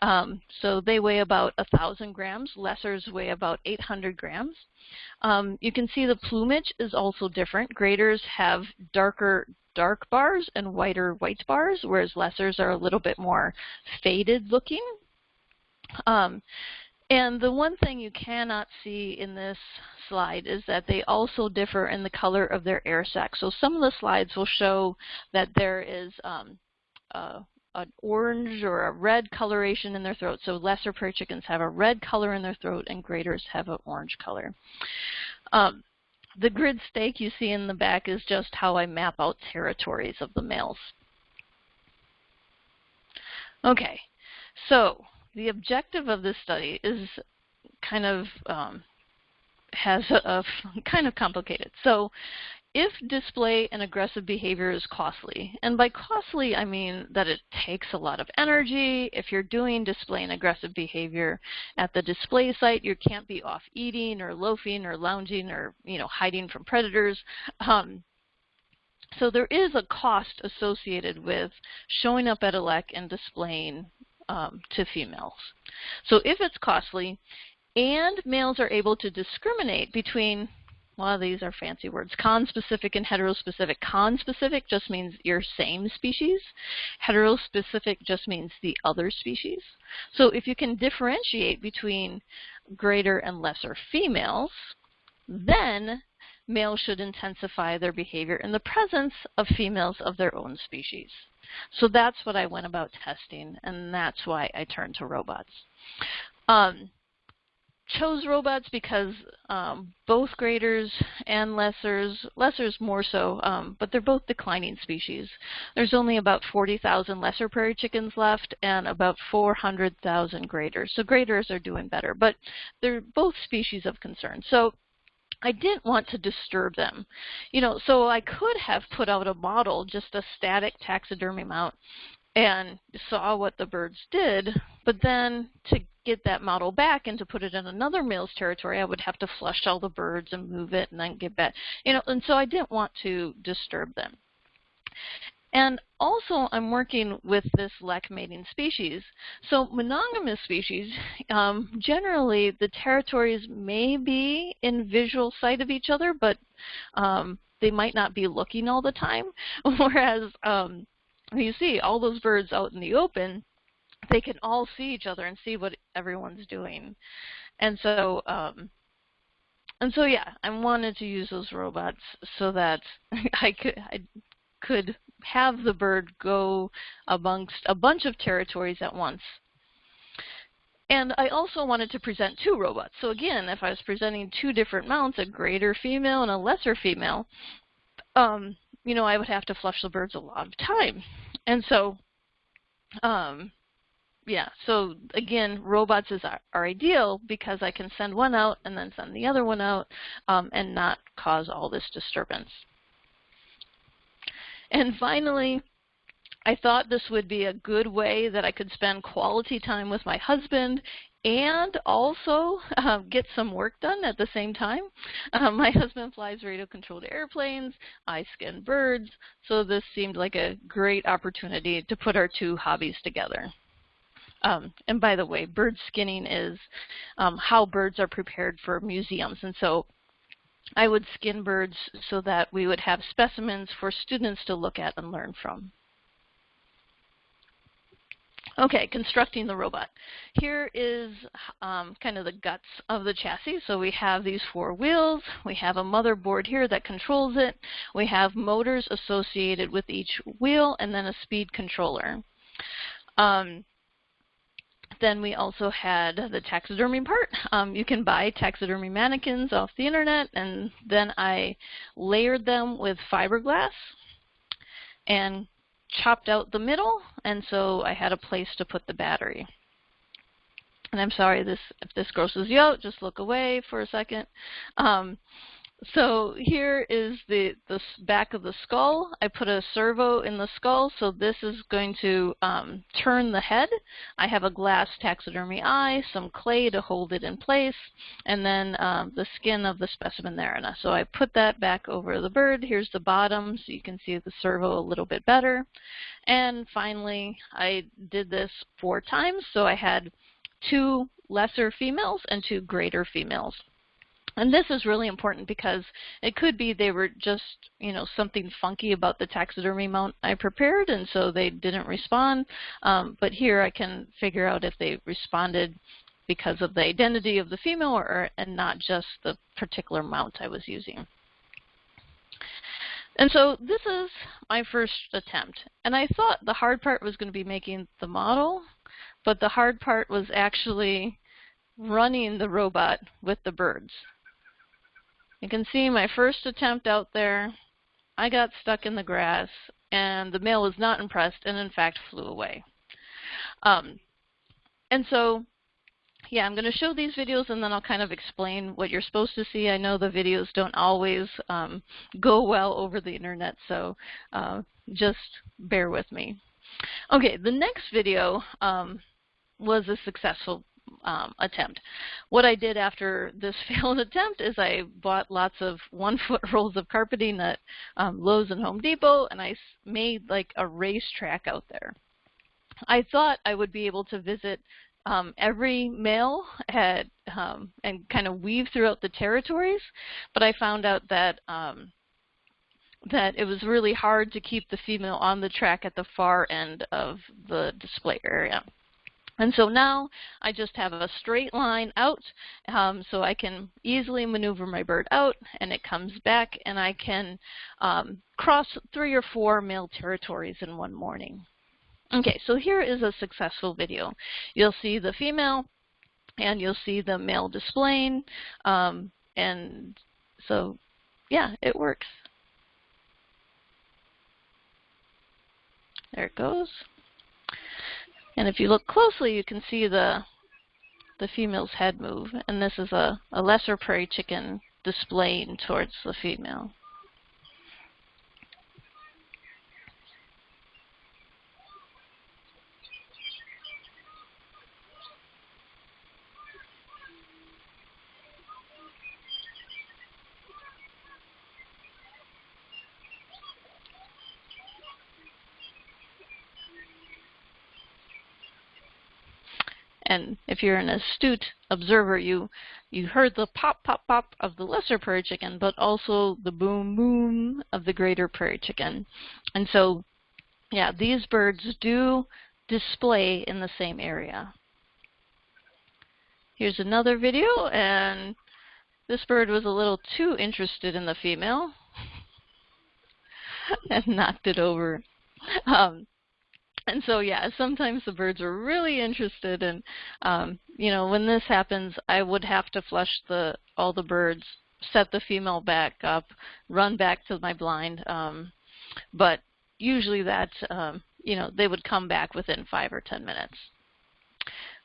Um, so they weigh about 1,000 grams. Lessers weigh about 800 grams. Um, you can see the plumage is also different. Greaters have darker dark bars and whiter white bars, whereas lessers are a little bit more faded looking. Um, and the one thing you cannot see in this slide is that they also differ in the color of their air sac. So some of the slides will show that there is um, uh, an orange or a red coloration in their throat. So lesser prairie chickens have a red color in their throat and greaters have an orange color. Um, the grid stake you see in the back is just how I map out territories of the males. Okay, so the objective of this study is kind of um, has a, a *laughs* kind of complicated. So if display and aggressive behavior is costly, and by costly I mean that it takes a lot of energy, if you're doing display and aggressive behavior at the display site, you can't be off eating or loafing or lounging or you know hiding from predators. Um, so there is a cost associated with showing up at a lek and displaying um, to females. So if it's costly and males are able to discriminate between these are fancy words. Conspecific and heterospecific. Conspecific just means your same species. Heterospecific just means the other species. So if you can differentiate between greater and lesser females, then males should intensify their behavior in the presence of females of their own species. So that's what I went about testing, and that's why I turned to robots. Um, chose robots because um, both greaters and lessers, lessers more so, um, but they're both declining species. There's only about 40,000 lesser prairie chickens left and about 400,000 greaters. So greaters are doing better, but they're both species of concern. So I didn't want to disturb them. You know, so I could have put out a model, just a static taxidermy mount, and saw what the birds did, but then to get that model back and to put it in another male's territory, I would have to flush all the birds and move it and then get back. You know, and so I didn't want to disturb them. And also, I'm working with this lek mating species. So monogamous species, *laughs* um, generally the territories may be in visual sight of each other, but um, they might not be looking all the time. *laughs* Whereas um, you see all those birds out in the open, they can all see each other and see what everyone's doing. And so, um, and so yeah, I wanted to use those robots so that *laughs* I could I could have the bird go amongst a bunch of territories at once. And I also wanted to present two robots. So again, if I was presenting two different mounts, a greater female and a lesser female, um, you know, I would have to flush the birds a lot of time. And so, um, yeah, so again, robots is are, are, ideal because I can send one out and then send the other one out um, and not cause all this disturbance. And finally, I thought this would be a good way that I could spend quality time with my husband and also uh, get some work done at the same time. Uh, my husband flies radio-controlled airplanes, I skin birds, so this seemed like a great opportunity to put our two hobbies together. Um, and by the way, bird skinning is um, how birds are prepared for museums. And so I would skin birds so that we would have specimens for students to look at and learn from. Okay, constructing the robot. Here is um, kind of the guts of the chassis. So we have these four wheels. We have a motherboard here that controls it. We have motors associated with each wheel and then a speed controller. Um, then we also had the taxidermy part. *laughs* Um, you can buy taxidermy mannequins off the internet, and then I layered them with fiberglass and chopped out the middle, and so I had a place to put the battery. And I'm sorry this if this grosses you out, just look away for a second. Um, so here is the, the back of the skull. I put a servo in the skull, so this is going to um, turn the head. I have a glass taxidermy eye, some clay to hold it in place, and then um, the skin of the specimen there. And so I put that back over the bird. Here's the bottom, so you can see the servo a little bit better. And finally, I did this four times, so I had two lesser females and two greater females. And this is really important because it could be they were just, you know, something funky about the taxidermy mount I prepared, and so they didn't respond. Um, but here I can figure out if they responded because of the identity of the female or, and not just the particular mount I was using. And so this is my first attempt. And I thought the hard part was going to be making the model, but the hard part was actually running the robot with the birds. You can see my first attempt out there, I got stuck in the grass and the male was not impressed and in fact flew away. Um, and so, yeah, I'm going to show these videos and then I'll kind of explain what you're supposed to see. I know the videos don't always um, go well over the internet, so uh, just bear with me. Okay, the next video um, was a successful um, attempt. What I did after this *laughs* failed attempt is I bought lots of one-foot *laughs* rolls of carpeting at um, Lowe's and Home Depot, and I made like a racetrack out there. I thought I would be able to visit um, every male had, um, and kind of weave throughout the territories, but I found out that um, that it was really hard to keep the female on the track at the far end of the display area. And so now I just have a straight line out um, so I can easily maneuver my bird out and it comes back and I can um, cross three or four male territories in one morning. Okay, so here is a successful video. You'll see the female and you'll see the male displaying um, and so yeah, it works. There it goes. And if you look closely, you can see the the female's head move. And this is a, a lesser prairie chicken displaying towards the female. And if you're an astute observer, you you heard the pop, pop, pop of the lesser prairie chicken, but also the boom, boom of the greater prairie chicken. And so, yeah, these birds do display in the same area. Here's another video, and this bird was a little too interested in the female *laughs* and knocked it over. Um, *laughs* and so yeah, sometimes the birds are really interested and um, you know, when this happens I would have to flush the all the birds, set the female back up, run back to my blind, um, but usually that, um, you know, they would come back within five or 10 minutes.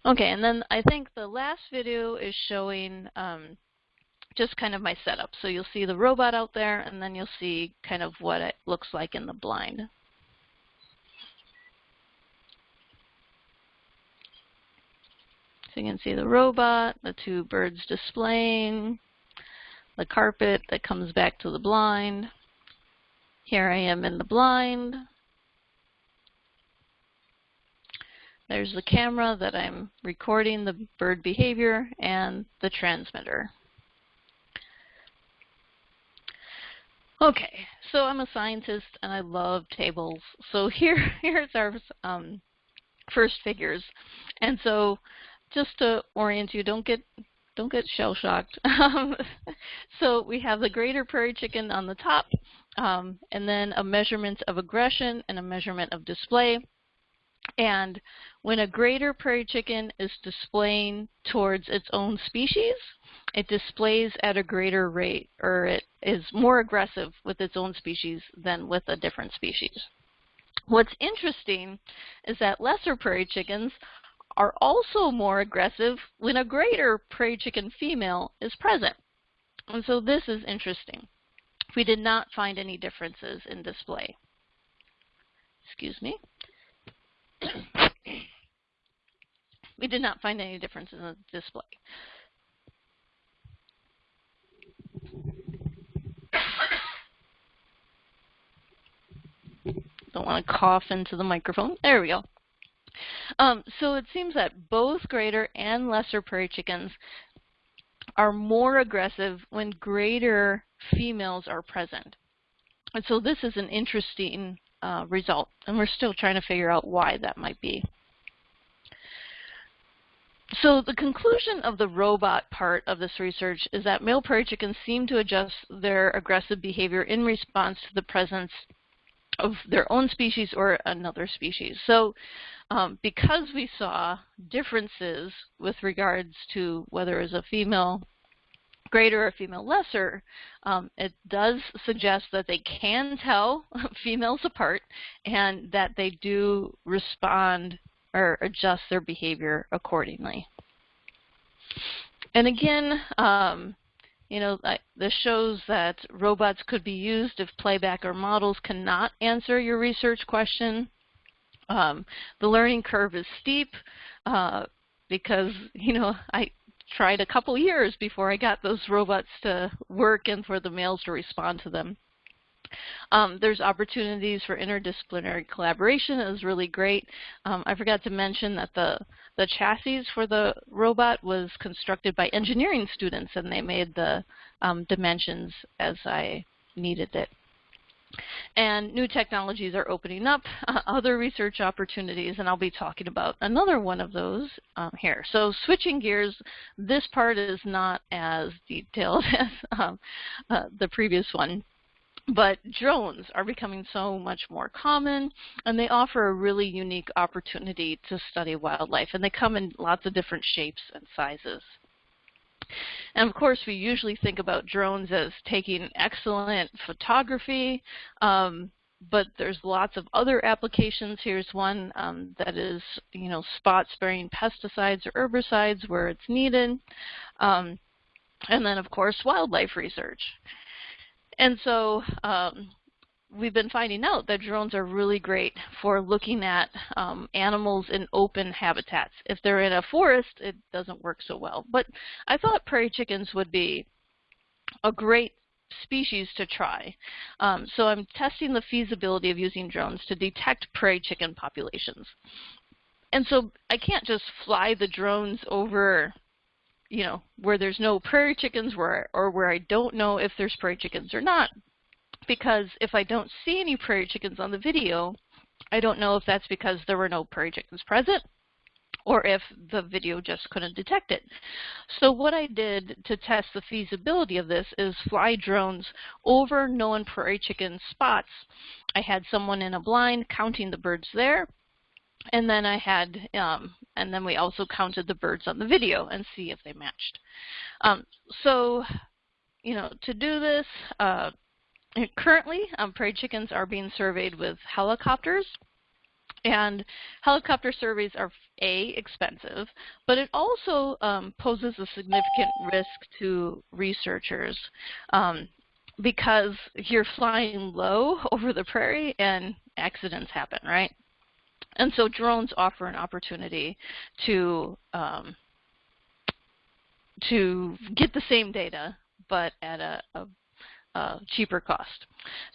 Okay, and then I think the last video is showing um, just kind of my setup. So you'll see the robot out there, and then you'll see kind of what it looks like in the blind. You can see the robot, the two birds displaying, the carpet that comes back to the blind. Here I am in the blind. There's the camera that I'm recording the bird behavior and the transmitter. Okay, so I'm a scientist and I love tables. So *laughs* here, here's our um, first figures. And so just to orient you, don't get don't get shell shocked. *laughs* Um, so we have the greater prairie chicken on the top, um, and then a measurement of aggression and a measurement of display. And when a greater prairie chicken is displaying towards its own species, it displays at a greater rate, or it is more aggressive with its own species than with a different species. What's interesting is that lesser prairie chickens are also more aggressive when a greater prairie chicken female is present. And so this is interesting. We did not find any differences in display. Excuse me. *coughs* we did not find any differences in display. *coughs* Don't want to cough into the microphone. There we go. Um, so it seems that both greater and lesser prairie chickens are more aggressive when greater females are present. And so this is an interesting uh, result, and we're still trying to figure out why that might be. So the conclusion of the robot part of this research is that male prairie chickens seem to adjust their aggressive behavior in response to the presence of their own species or another species. So um, because we saw differences with regards to whether it's a female greater or female lesser, um, it does suggest that they can tell *laughs* females apart and that they do respond or adjust their behavior accordingly. And again, um, you know, this shows that robots could be used if playback or models cannot answer your research question. Um, the learning curve is steep uh, because, you know, I tried a couple years before I got those robots to work and for the males to respond to them. Um, there's opportunities for interdisciplinary collaboration. It was really great. Um, I forgot to mention that the, the chassis for the robot was constructed by engineering students, and they made the um, dimensions as I needed it. And new technologies are opening up uh, other research opportunities, and I'll be talking about another one of those um, here. So switching gears, this part is not as detailed *laughs* as um, uh, the previous one. But drones are becoming so much more common, and they offer a really unique opportunity to study wildlife, and they come in lots of different shapes and sizes. And of course, we usually think about drones as taking excellent photography, um, but there's lots of other applications. Here's one um, that is, you know, spot spraying pesticides or herbicides where it's needed. Um, and then, of course, wildlife research. And so um, we've been finding out that drones are really great for looking at um, animals in open habitats. If they're in a forest, it doesn't work so well. But I thought prairie chickens would be a great species to try. Um, so I'm testing the feasibility of using drones to detect prairie chicken populations. And so I can't just fly the drones over you know, where there's no prairie chickens where, or where I don't know if there's prairie chickens or not. Because if I don't see any prairie chickens on the video, I don't know if that's because there were no prairie chickens present or if the video just couldn't detect it. So what I did to test the feasibility of this is fly drones over known prairie chicken spots. I had someone in a blind counting the birds there, and then I had, um, and then we also counted the birds on the video and see if they matched. Um, so, you know, to do this, uh, currently, um, prairie chickens are being surveyed with helicopters. And helicopter surveys are A, expensive, but it also um, poses a significant risk to researchers um, because you're flying low *laughs* over the prairie and accidents happen, right? And so drones offer an opportunity to um, to get the same data, but at a, a, a, cheaper cost.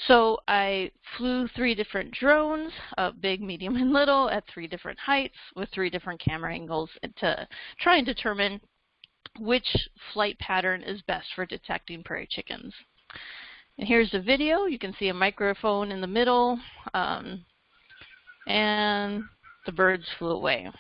So I flew three different drones, uh, big, medium, and little, at three different heights with three different camera angles to try and determine which flight pattern is best for detecting prairie chickens. And here's the video. You can see a microphone in the middle, um, and the birds flew away.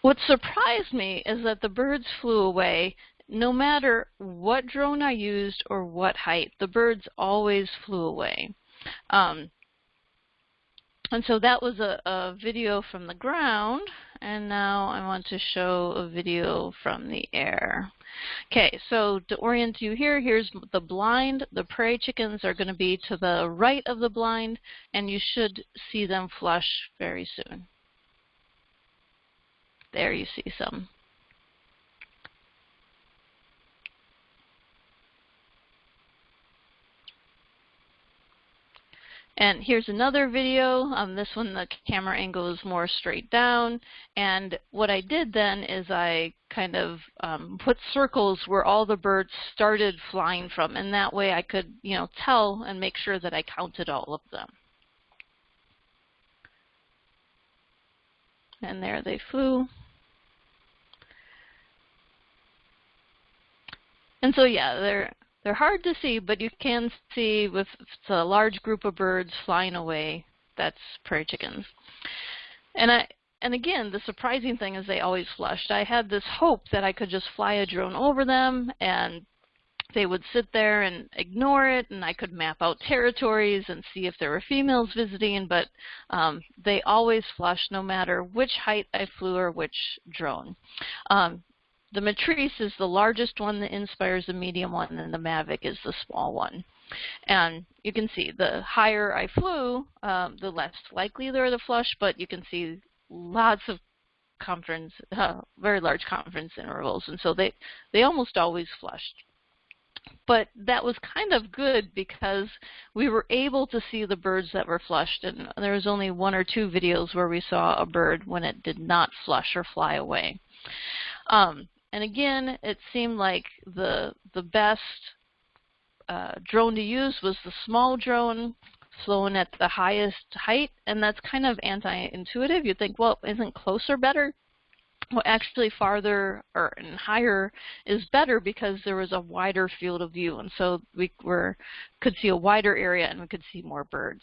What surprised me is that the birds flew away no matter what drone I used or what height, the birds always flew away. Um, and so that was a, a, video from the ground, and now I want to show a video from the air. Okay, so to orient you here, here's the blind. The prairie chickens are going to be to the right of the blind, and you should see them flush very soon. There you see some. And here's another video. Um, this one, the camera angle is more straight down. And what I did then is I kind of um, put circles where all the birds started flying from. And that way I could, you know, tell and make sure that I counted all of them. And there they flew. And so yeah, they're they're hard to see, but you can see with a large group of birds flying away, that's prairie chickens. And I and again, the surprising thing is they always flushed. I had this hope that I could just fly a drone over them and they would sit there and ignore it and I could map out territories and see if there were females visiting, but um, they always flushed no matter which height I flew or which drone. Um, the Matrice is the largest one, the Inspire is the medium one, and the Mavic is the small one. And you can see the higher I flew, um, the less likely they are to flush, but you can see lots of confidence, uh, very large confidence intervals, and so they, they almost always flushed. But that was kind of good because we were able to see the birds that were flushed, and there was only one or two videos where we saw a bird when it did not flush or fly away. Um, and again, it seemed like the the best uh, drone to use was the small drone flown at the highest height, and that's kind of anti-intuitive. You'd think, well, isn't closer better? Well, actually, farther or and higher is better because there was a wider field of view, and so we were could see a wider area and we could see more birds.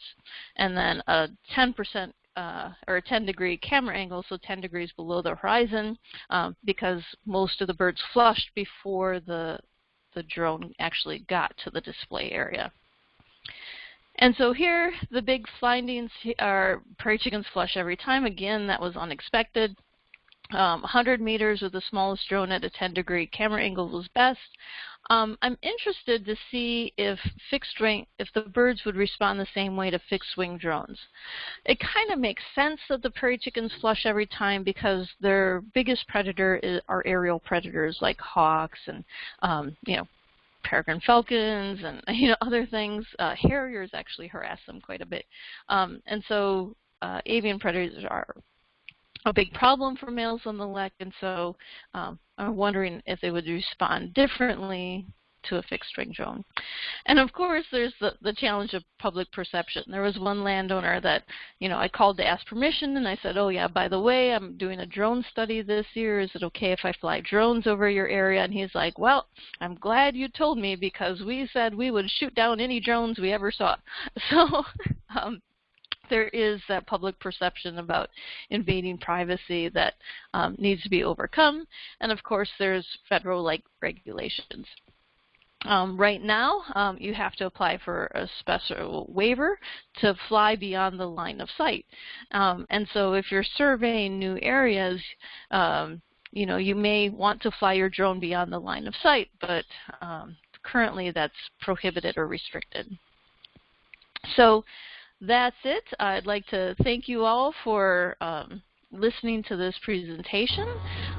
And then a 10% uh, or a 10 degree camera angle, so 10 degrees below the horizon, um, because most of the birds flushed before the, the drone actually got to the display area. And so here, the big findings are prairie chickens flush every time. Again, that was unexpected. Um, 100 meters with the smallest drone at a 10 degree camera angle was best. Um, I'm interested to see if fixed wing, if the birds would respond the same way to fixed wing drones. It kind of makes sense that the prairie chickens flush every time because their biggest predator is, are aerial predators like hawks and um, you know peregrine falcons and *laughs* you know other things. Uh, harriers actually harass them quite a bit, um, and so uh, avian predators are a big problem for males on the lek, and so um, I'm wondering if they would respond differently to a fixed wing drone. And of course, there's the, the challenge of public perception. There was one landowner that, you know, I called to ask permission, and I said, oh yeah, by the way, I'm doing a drone study this year. Is it okay if I fly drones over your area? And he's like, well, I'm glad you told me because we said we would shoot down any drones we ever saw. *laughs* So um, there is that public perception about invading privacy that um, needs to be overcome. And of course, there's federal like regulations. Um, right now, um, you have to apply for a special waiver to fly beyond the line of sight. Um, and so if you're surveying new areas, um, you know, you may want to fly your drone beyond the line of sight, but um, currently that's prohibited or restricted. So that's it. I'd like to thank you all for um, listening to this presentation.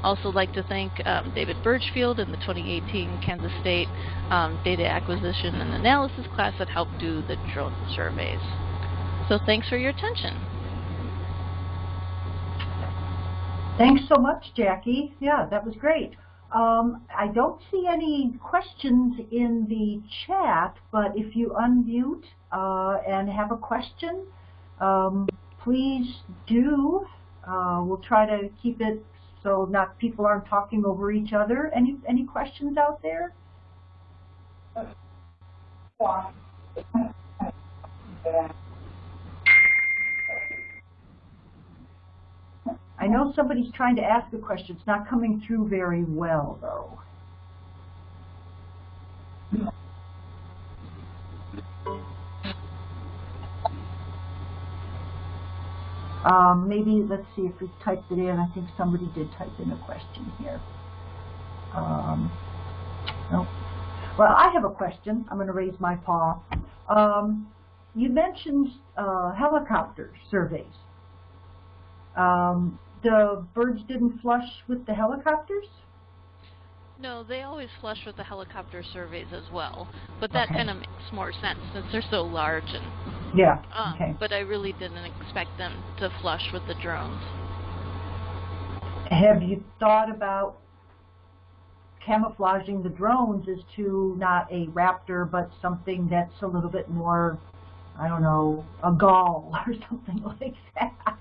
Also like to thank um, David Birchfield and the 2018 Kansas State um, Data Acquisition and Analysis class that helped do the drone surveys. So thanks for your attention. Thanks so much, Jackie. Yeah, that was great. Um, I don't see any questions in the chat, but if you unmute uh, and have a question, um, please do. Uh, we'll try to keep it so not people aren't talking over each other. Any any questions out there? I know somebody's trying to ask a question. It's not coming through very well, though. Um, maybe, let's see if we typed it in. I think somebody did type in a question here. Um. Well, I have a question. I'm going to raise my paw. Um, you mentioned uh, helicopter surveys. Um, the birds didn't flush with the helicopters? No, they always flush with the helicopter surveys as well, but that Okay. kind of makes more sense since they're so large. And Yeah, um, okay. but I really didn't expect them to flush with the drones. Have you thought about camouflaging the drones as to not a raptor, but something that's a little bit more, I don't know, a gull *laughs* or something like that?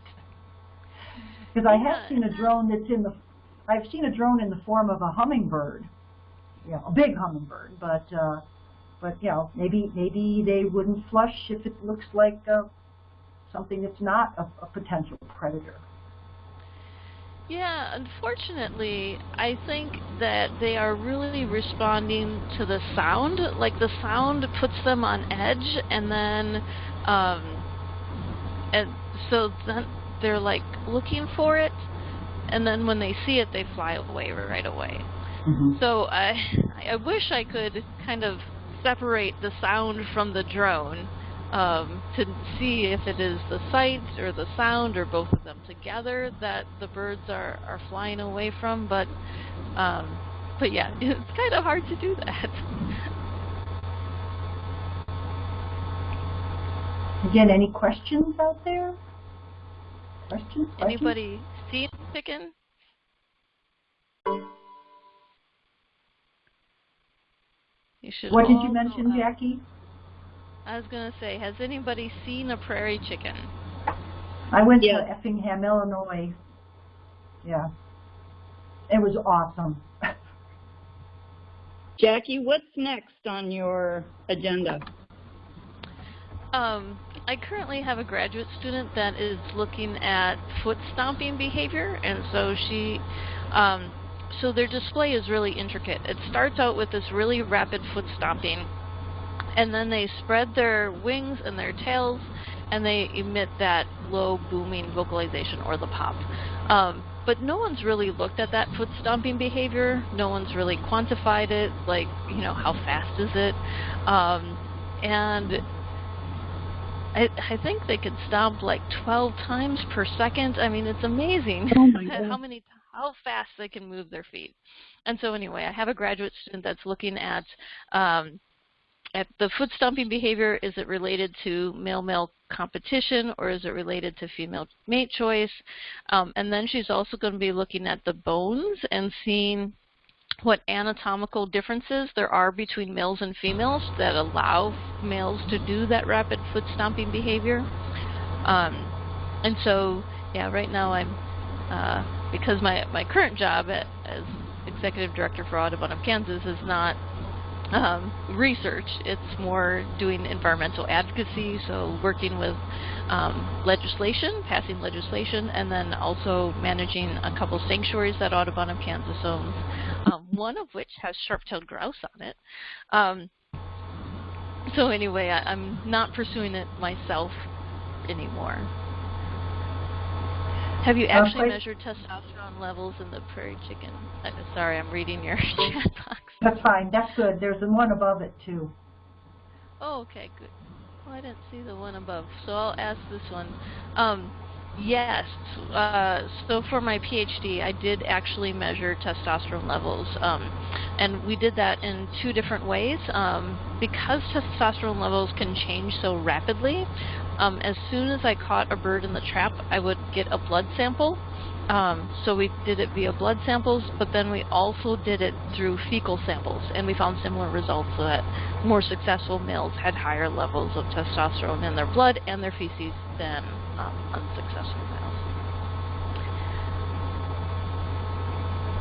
Because I have seen a drone that's in the, I've seen a drone in the form of a hummingbird, you know, a big hummingbird, but, uh, but you know, maybe maybe they wouldn't flush if it looks like uh, something that's not a, a potential predator. Yeah, unfortunately, I think that they are really responding to the sound. Like the sound puts them on edge, and then, um, and so then they're like looking for it, and then when they see it, they fly away right away. So I, I wish I could kind of separate the sound from the drone um, to see if it is the sight or the sound or both of them together that the birds are, are flying away from. But um, but yeah, *laughs* it's kind of hard to do that. Again, any questions out there? Questions? questions? Anybody seen chicken? You should What did you mention, know- Jackie? I was gonna say, has anybody seen a prairie chicken? I went Yeah. to Effingham, Illinois. Yeah. It was awesome. Jackie, what's next on your agenda? Um, I currently have a graduate student that is looking at foot stomping behavior, and so she, um, so their display is really intricate. It starts out with this really rapid foot stomping, and then they spread their wings and their tails, and they emit that low booming vocalization or the pop. Um, but no one's really looked at that foot stomping behavior. No one's really quantified it, like, you know, how fast is it? Um, and I, I think they could stomp like 12 times per second. I mean, it's amazing Oh *laughs* how many how fast they can move their feet. And so anyway, I have a graduate student that's looking at um, at the foot stomping behavior. Is it related to male-male competition or is it related to female mate choice? Um, and then she's also going to be looking at the bones and seeing what anatomical differences there are between males and females that allow males to do that rapid foot stomping behavior. Um, and so, yeah, right now I'm, uh, because my, my current job at, as executive director for Audubon of Kansas is not um, research. It's more doing environmental advocacy, so working with um, legislation, passing legislation, and then also managing a couple sanctuaries that Audubon of Kansas owns, um, one of which has sharp-tailed grouse on it. Um, so anyway, I, I'm not pursuing it myself anymore. Have you actually measured testosterone levels in the prairie chicken? Uh, sorry, I'm reading your *laughs* chat box. That's fine. That's good. There's the one above it, too. Oh, okay, good. Well, I didn't see the one above, so I'll ask this one. Um, yes, uh, so for my PhD, I did actually measure testosterone levels, um, and we did that in two different ways. Um, because testosterone levels can change so rapidly, um, as soon as I caught a bird in the trap, I would get a blood sample. Um, so we did it via blood samples, but then we also did it through fecal samples, and we found similar results that more successful males had higher levels of testosterone in their blood and their feces than um, unsuccessful males.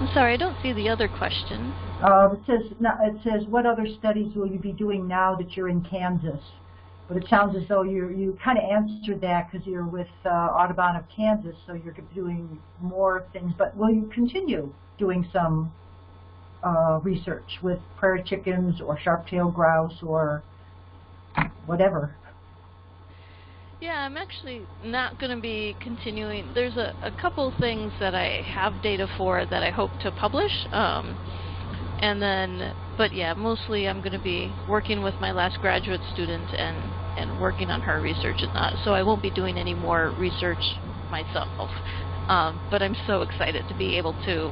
I'm sorry, I don't see the other question. Uh, it says it says what other studies will you be doing now that you're in Kansas? But it sounds as though you you kind of answered that because you're with uh, Audubon of Kansas, so you're doing more things. But will you continue doing some uh, research with prairie chickens or sharp-tailed grouse or whatever? Yeah, I'm actually not going to be continuing. There's a, a couple things that I have data for that I hope to publish. Um, and then, but yeah, mostly I'm going to be working with my last graduate student and, and working on her research and that. So I won't be doing any more research myself. Um, but I'm so excited to be able to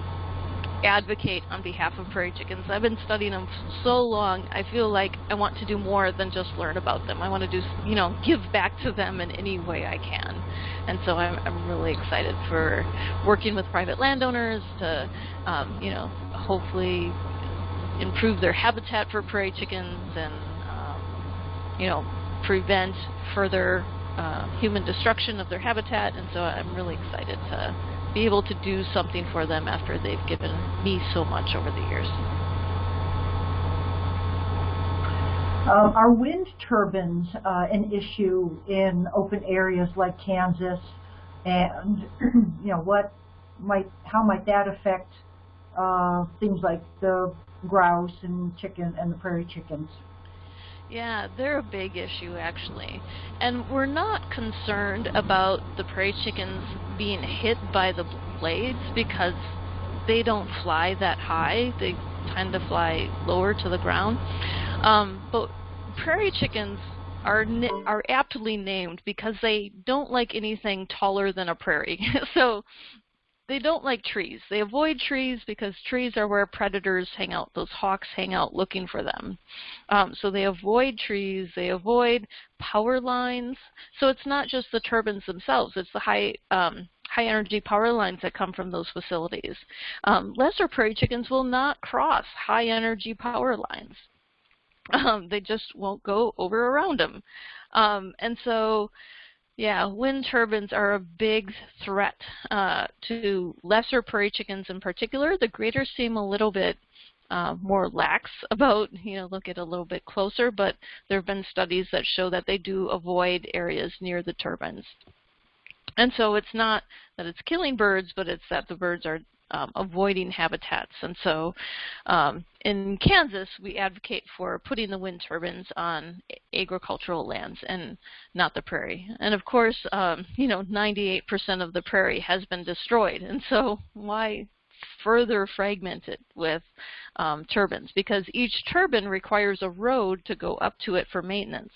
advocate on behalf of prairie chickens. I've been studying them so long, I feel like I want to do more than just learn about them. I want to do, you know, *laughs* give back to them in any way I can. And so I'm, I'm really excited for working with private landowners to, um, you know, hopefully improve their habitat for prairie chickens and, um, you know, prevent further uh, human destruction of their habitat. And so I'm really excited to be able to do something for them after they've given me so much over the years. Um, are wind turbines uh, an issue in open areas like Kansas? And *clears throat* you know what might how might that affect uh, things like the grouse and chicken and the prairie chickens. Yeah, they're a big issue actually. And we're not concerned about the prairie chickens being hit by the blades because they don't fly that high. They tend to fly lower to the ground. Um, but prairie chickens are are aptly named because they don't like anything taller than a prairie. *laughs* so they don't like trees. They avoid trees because trees are where predators hang out. Those hawks hang out looking for them. Um, so they avoid trees. They avoid power lines. So it's not just the turbines themselves. It's the high um, high energy power lines that come from those facilities. Um, lesser prairie chickens will not cross high energy power lines. *laughs* Um, they just won't go over around them. Um, and so yeah, wind turbines are a big threat uh, to lesser prairie chickens in particular. The greater seem a little bit uh, more lax *laughs* about, you know, look at a little bit closer, but there have been studies that show that they do avoid areas near the turbines. And so it's not that it's killing birds, but it's that the birds are um, avoiding habitats. And so um, in Kansas, we advocate for putting the wind turbines on agricultural lands and not the prairie. And of course, um, you know, 98% of the prairie has been destroyed. And so why further fragment it with um, turbines because each turbine requires a road to go up to it for maintenance.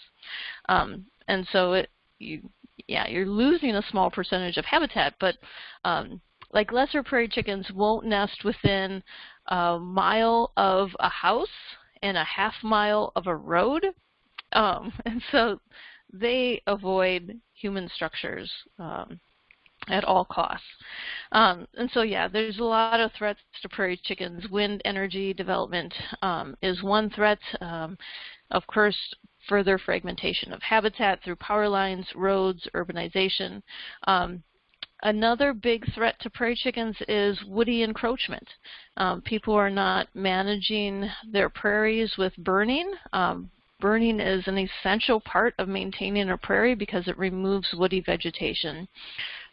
Um, and so it, you, yeah, you're losing a small percentage of habitat, but um, like lesser prairie chickens won't nest within a mile of a house and a half mile of a road. Um, *laughs* and so they avoid human structures um, at all costs. Um, and so yeah, there's a lot of threats to prairie chickens. Wind energy development um, is one threat. Um, of course, further fragmentation of habitat through power lines, roads, urbanization. Another big threat to prairie chickens is woody encroachment. Um, people are not managing their prairies with burning. Um, burning is an essential part of maintaining a prairie because it removes woody vegetation.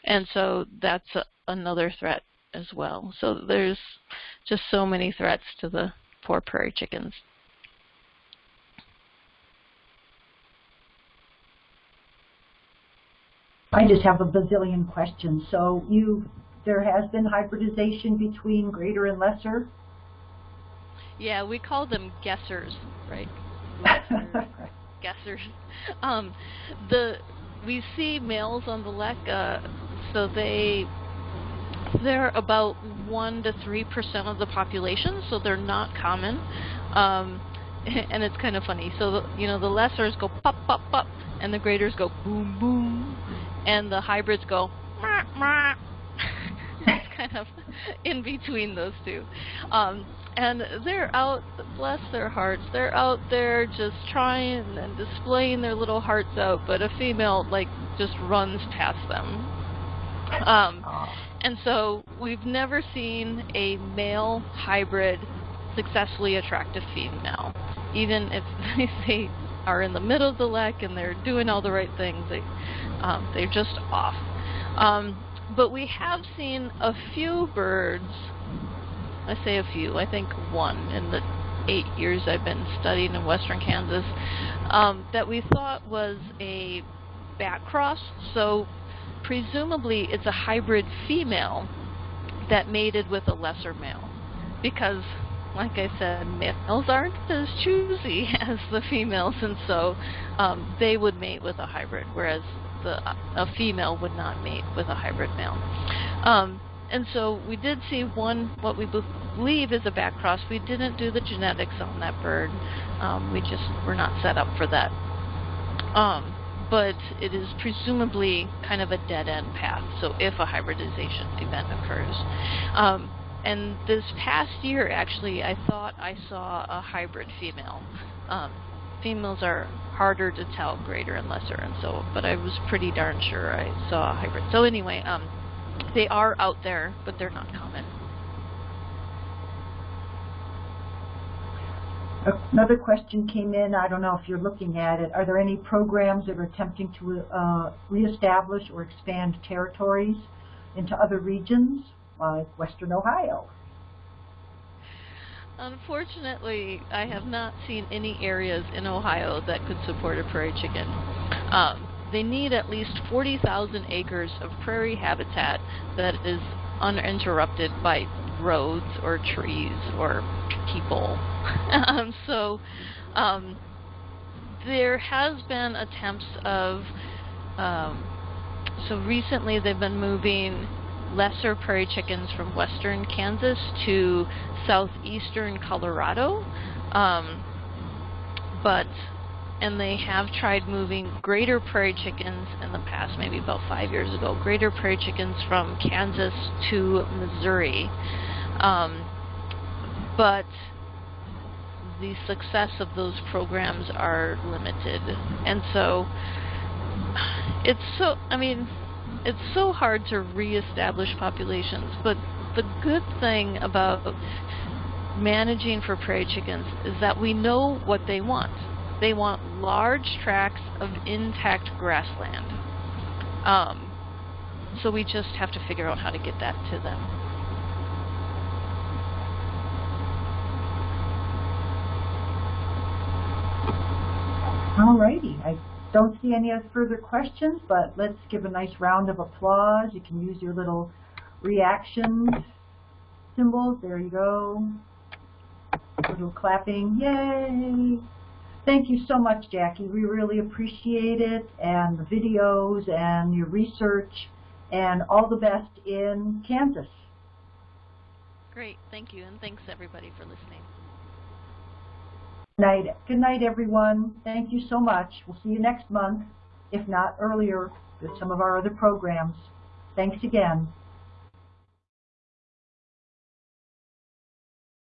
And so that's a, another threat as well. So there's just so many threats to the poor prairie chickens. I just have a bazillion questions. So you, there has been hybridization between greater and lesser? Yeah, we call them guessers, right? *laughs* guessers. Um, the we see males on the lek, uh, so they they're about one to three percent of the population, so they're not common. Um, *laughs* and it's kind of funny. So the, you know the lessers go pop pop pop, and the greaters go boom boom, and the hybrids go mah mah. *laughs* it's kind of *laughs* in between those two. Um, and they're out, bless their hearts, they're out there just trying and displaying their little hearts out, but a female like just runs past them. Um, and so we've never seen a male hybrid successfully attract a female. Even if *laughs* they are in the middle of the lek and they're doing all the right things, they, um, they're just off. Um, but we have seen a few birds I say a few, I think one in the eight years I've been studying in western Kansas, um, that we thought was a back cross. So presumably it's a hybrid female that mated with a lesser male. Because, like I said, males aren't as choosy *laughs* as the females, and so um, they would mate with a hybrid, whereas the, a female would not mate with a hybrid male. Um, and so we did see one, what we believe is a back cross. We didn't do the genetics on that bird. Um, we just were not set up for that. Um, but it is presumably kind of a dead-end path, so if a hybridization event occurs. And this past year, actually, I thought I saw a hybrid female. Um, females are harder to tell, greater and lesser, and so, but I was pretty darn sure I saw a hybrid. So anyway, um, they are out there, but they're not common. Another question came in. I don't know if you're looking at it. Are there any programs that are attempting to uh, reestablish or expand territories into other regions, like Western Ohio? Unfortunately, I have not seen any areas in Ohio that could support a prairie chicken. Um, they need at least 40,000 acres of prairie habitat that is uninterrupted by roads or trees or people. *laughs* um, so um, there has been attempts of, um, so recently they've been moving lesser prairie chickens from western Kansas to southeastern Colorado. Um, but and they have tried moving greater prairie chickens in the past, maybe about five years ago, greater prairie chickens from Kansas to Missouri. Um, but the success of those programs are limited. And so it's so, I mean, it's so hard to reestablish populations, but the good thing about managing for prairie chickens is that we know what they want they want large tracts of intact grassland. Um, so we just have to figure out how to get that to them. Alrighty, I don't see any further questions, but let's give a nice round of applause. You can use your little reaction symbols. There you go. A little clapping. Yay! Thank you so much, Jackie. We really appreciate it, and the videos, and your research, and all the best in Kansas. Great, thank you, and thanks everybody for listening. Good night, Good night, everyone. Thank you so much. We'll see you next month, if not earlier, with some of our other programs. Thanks again.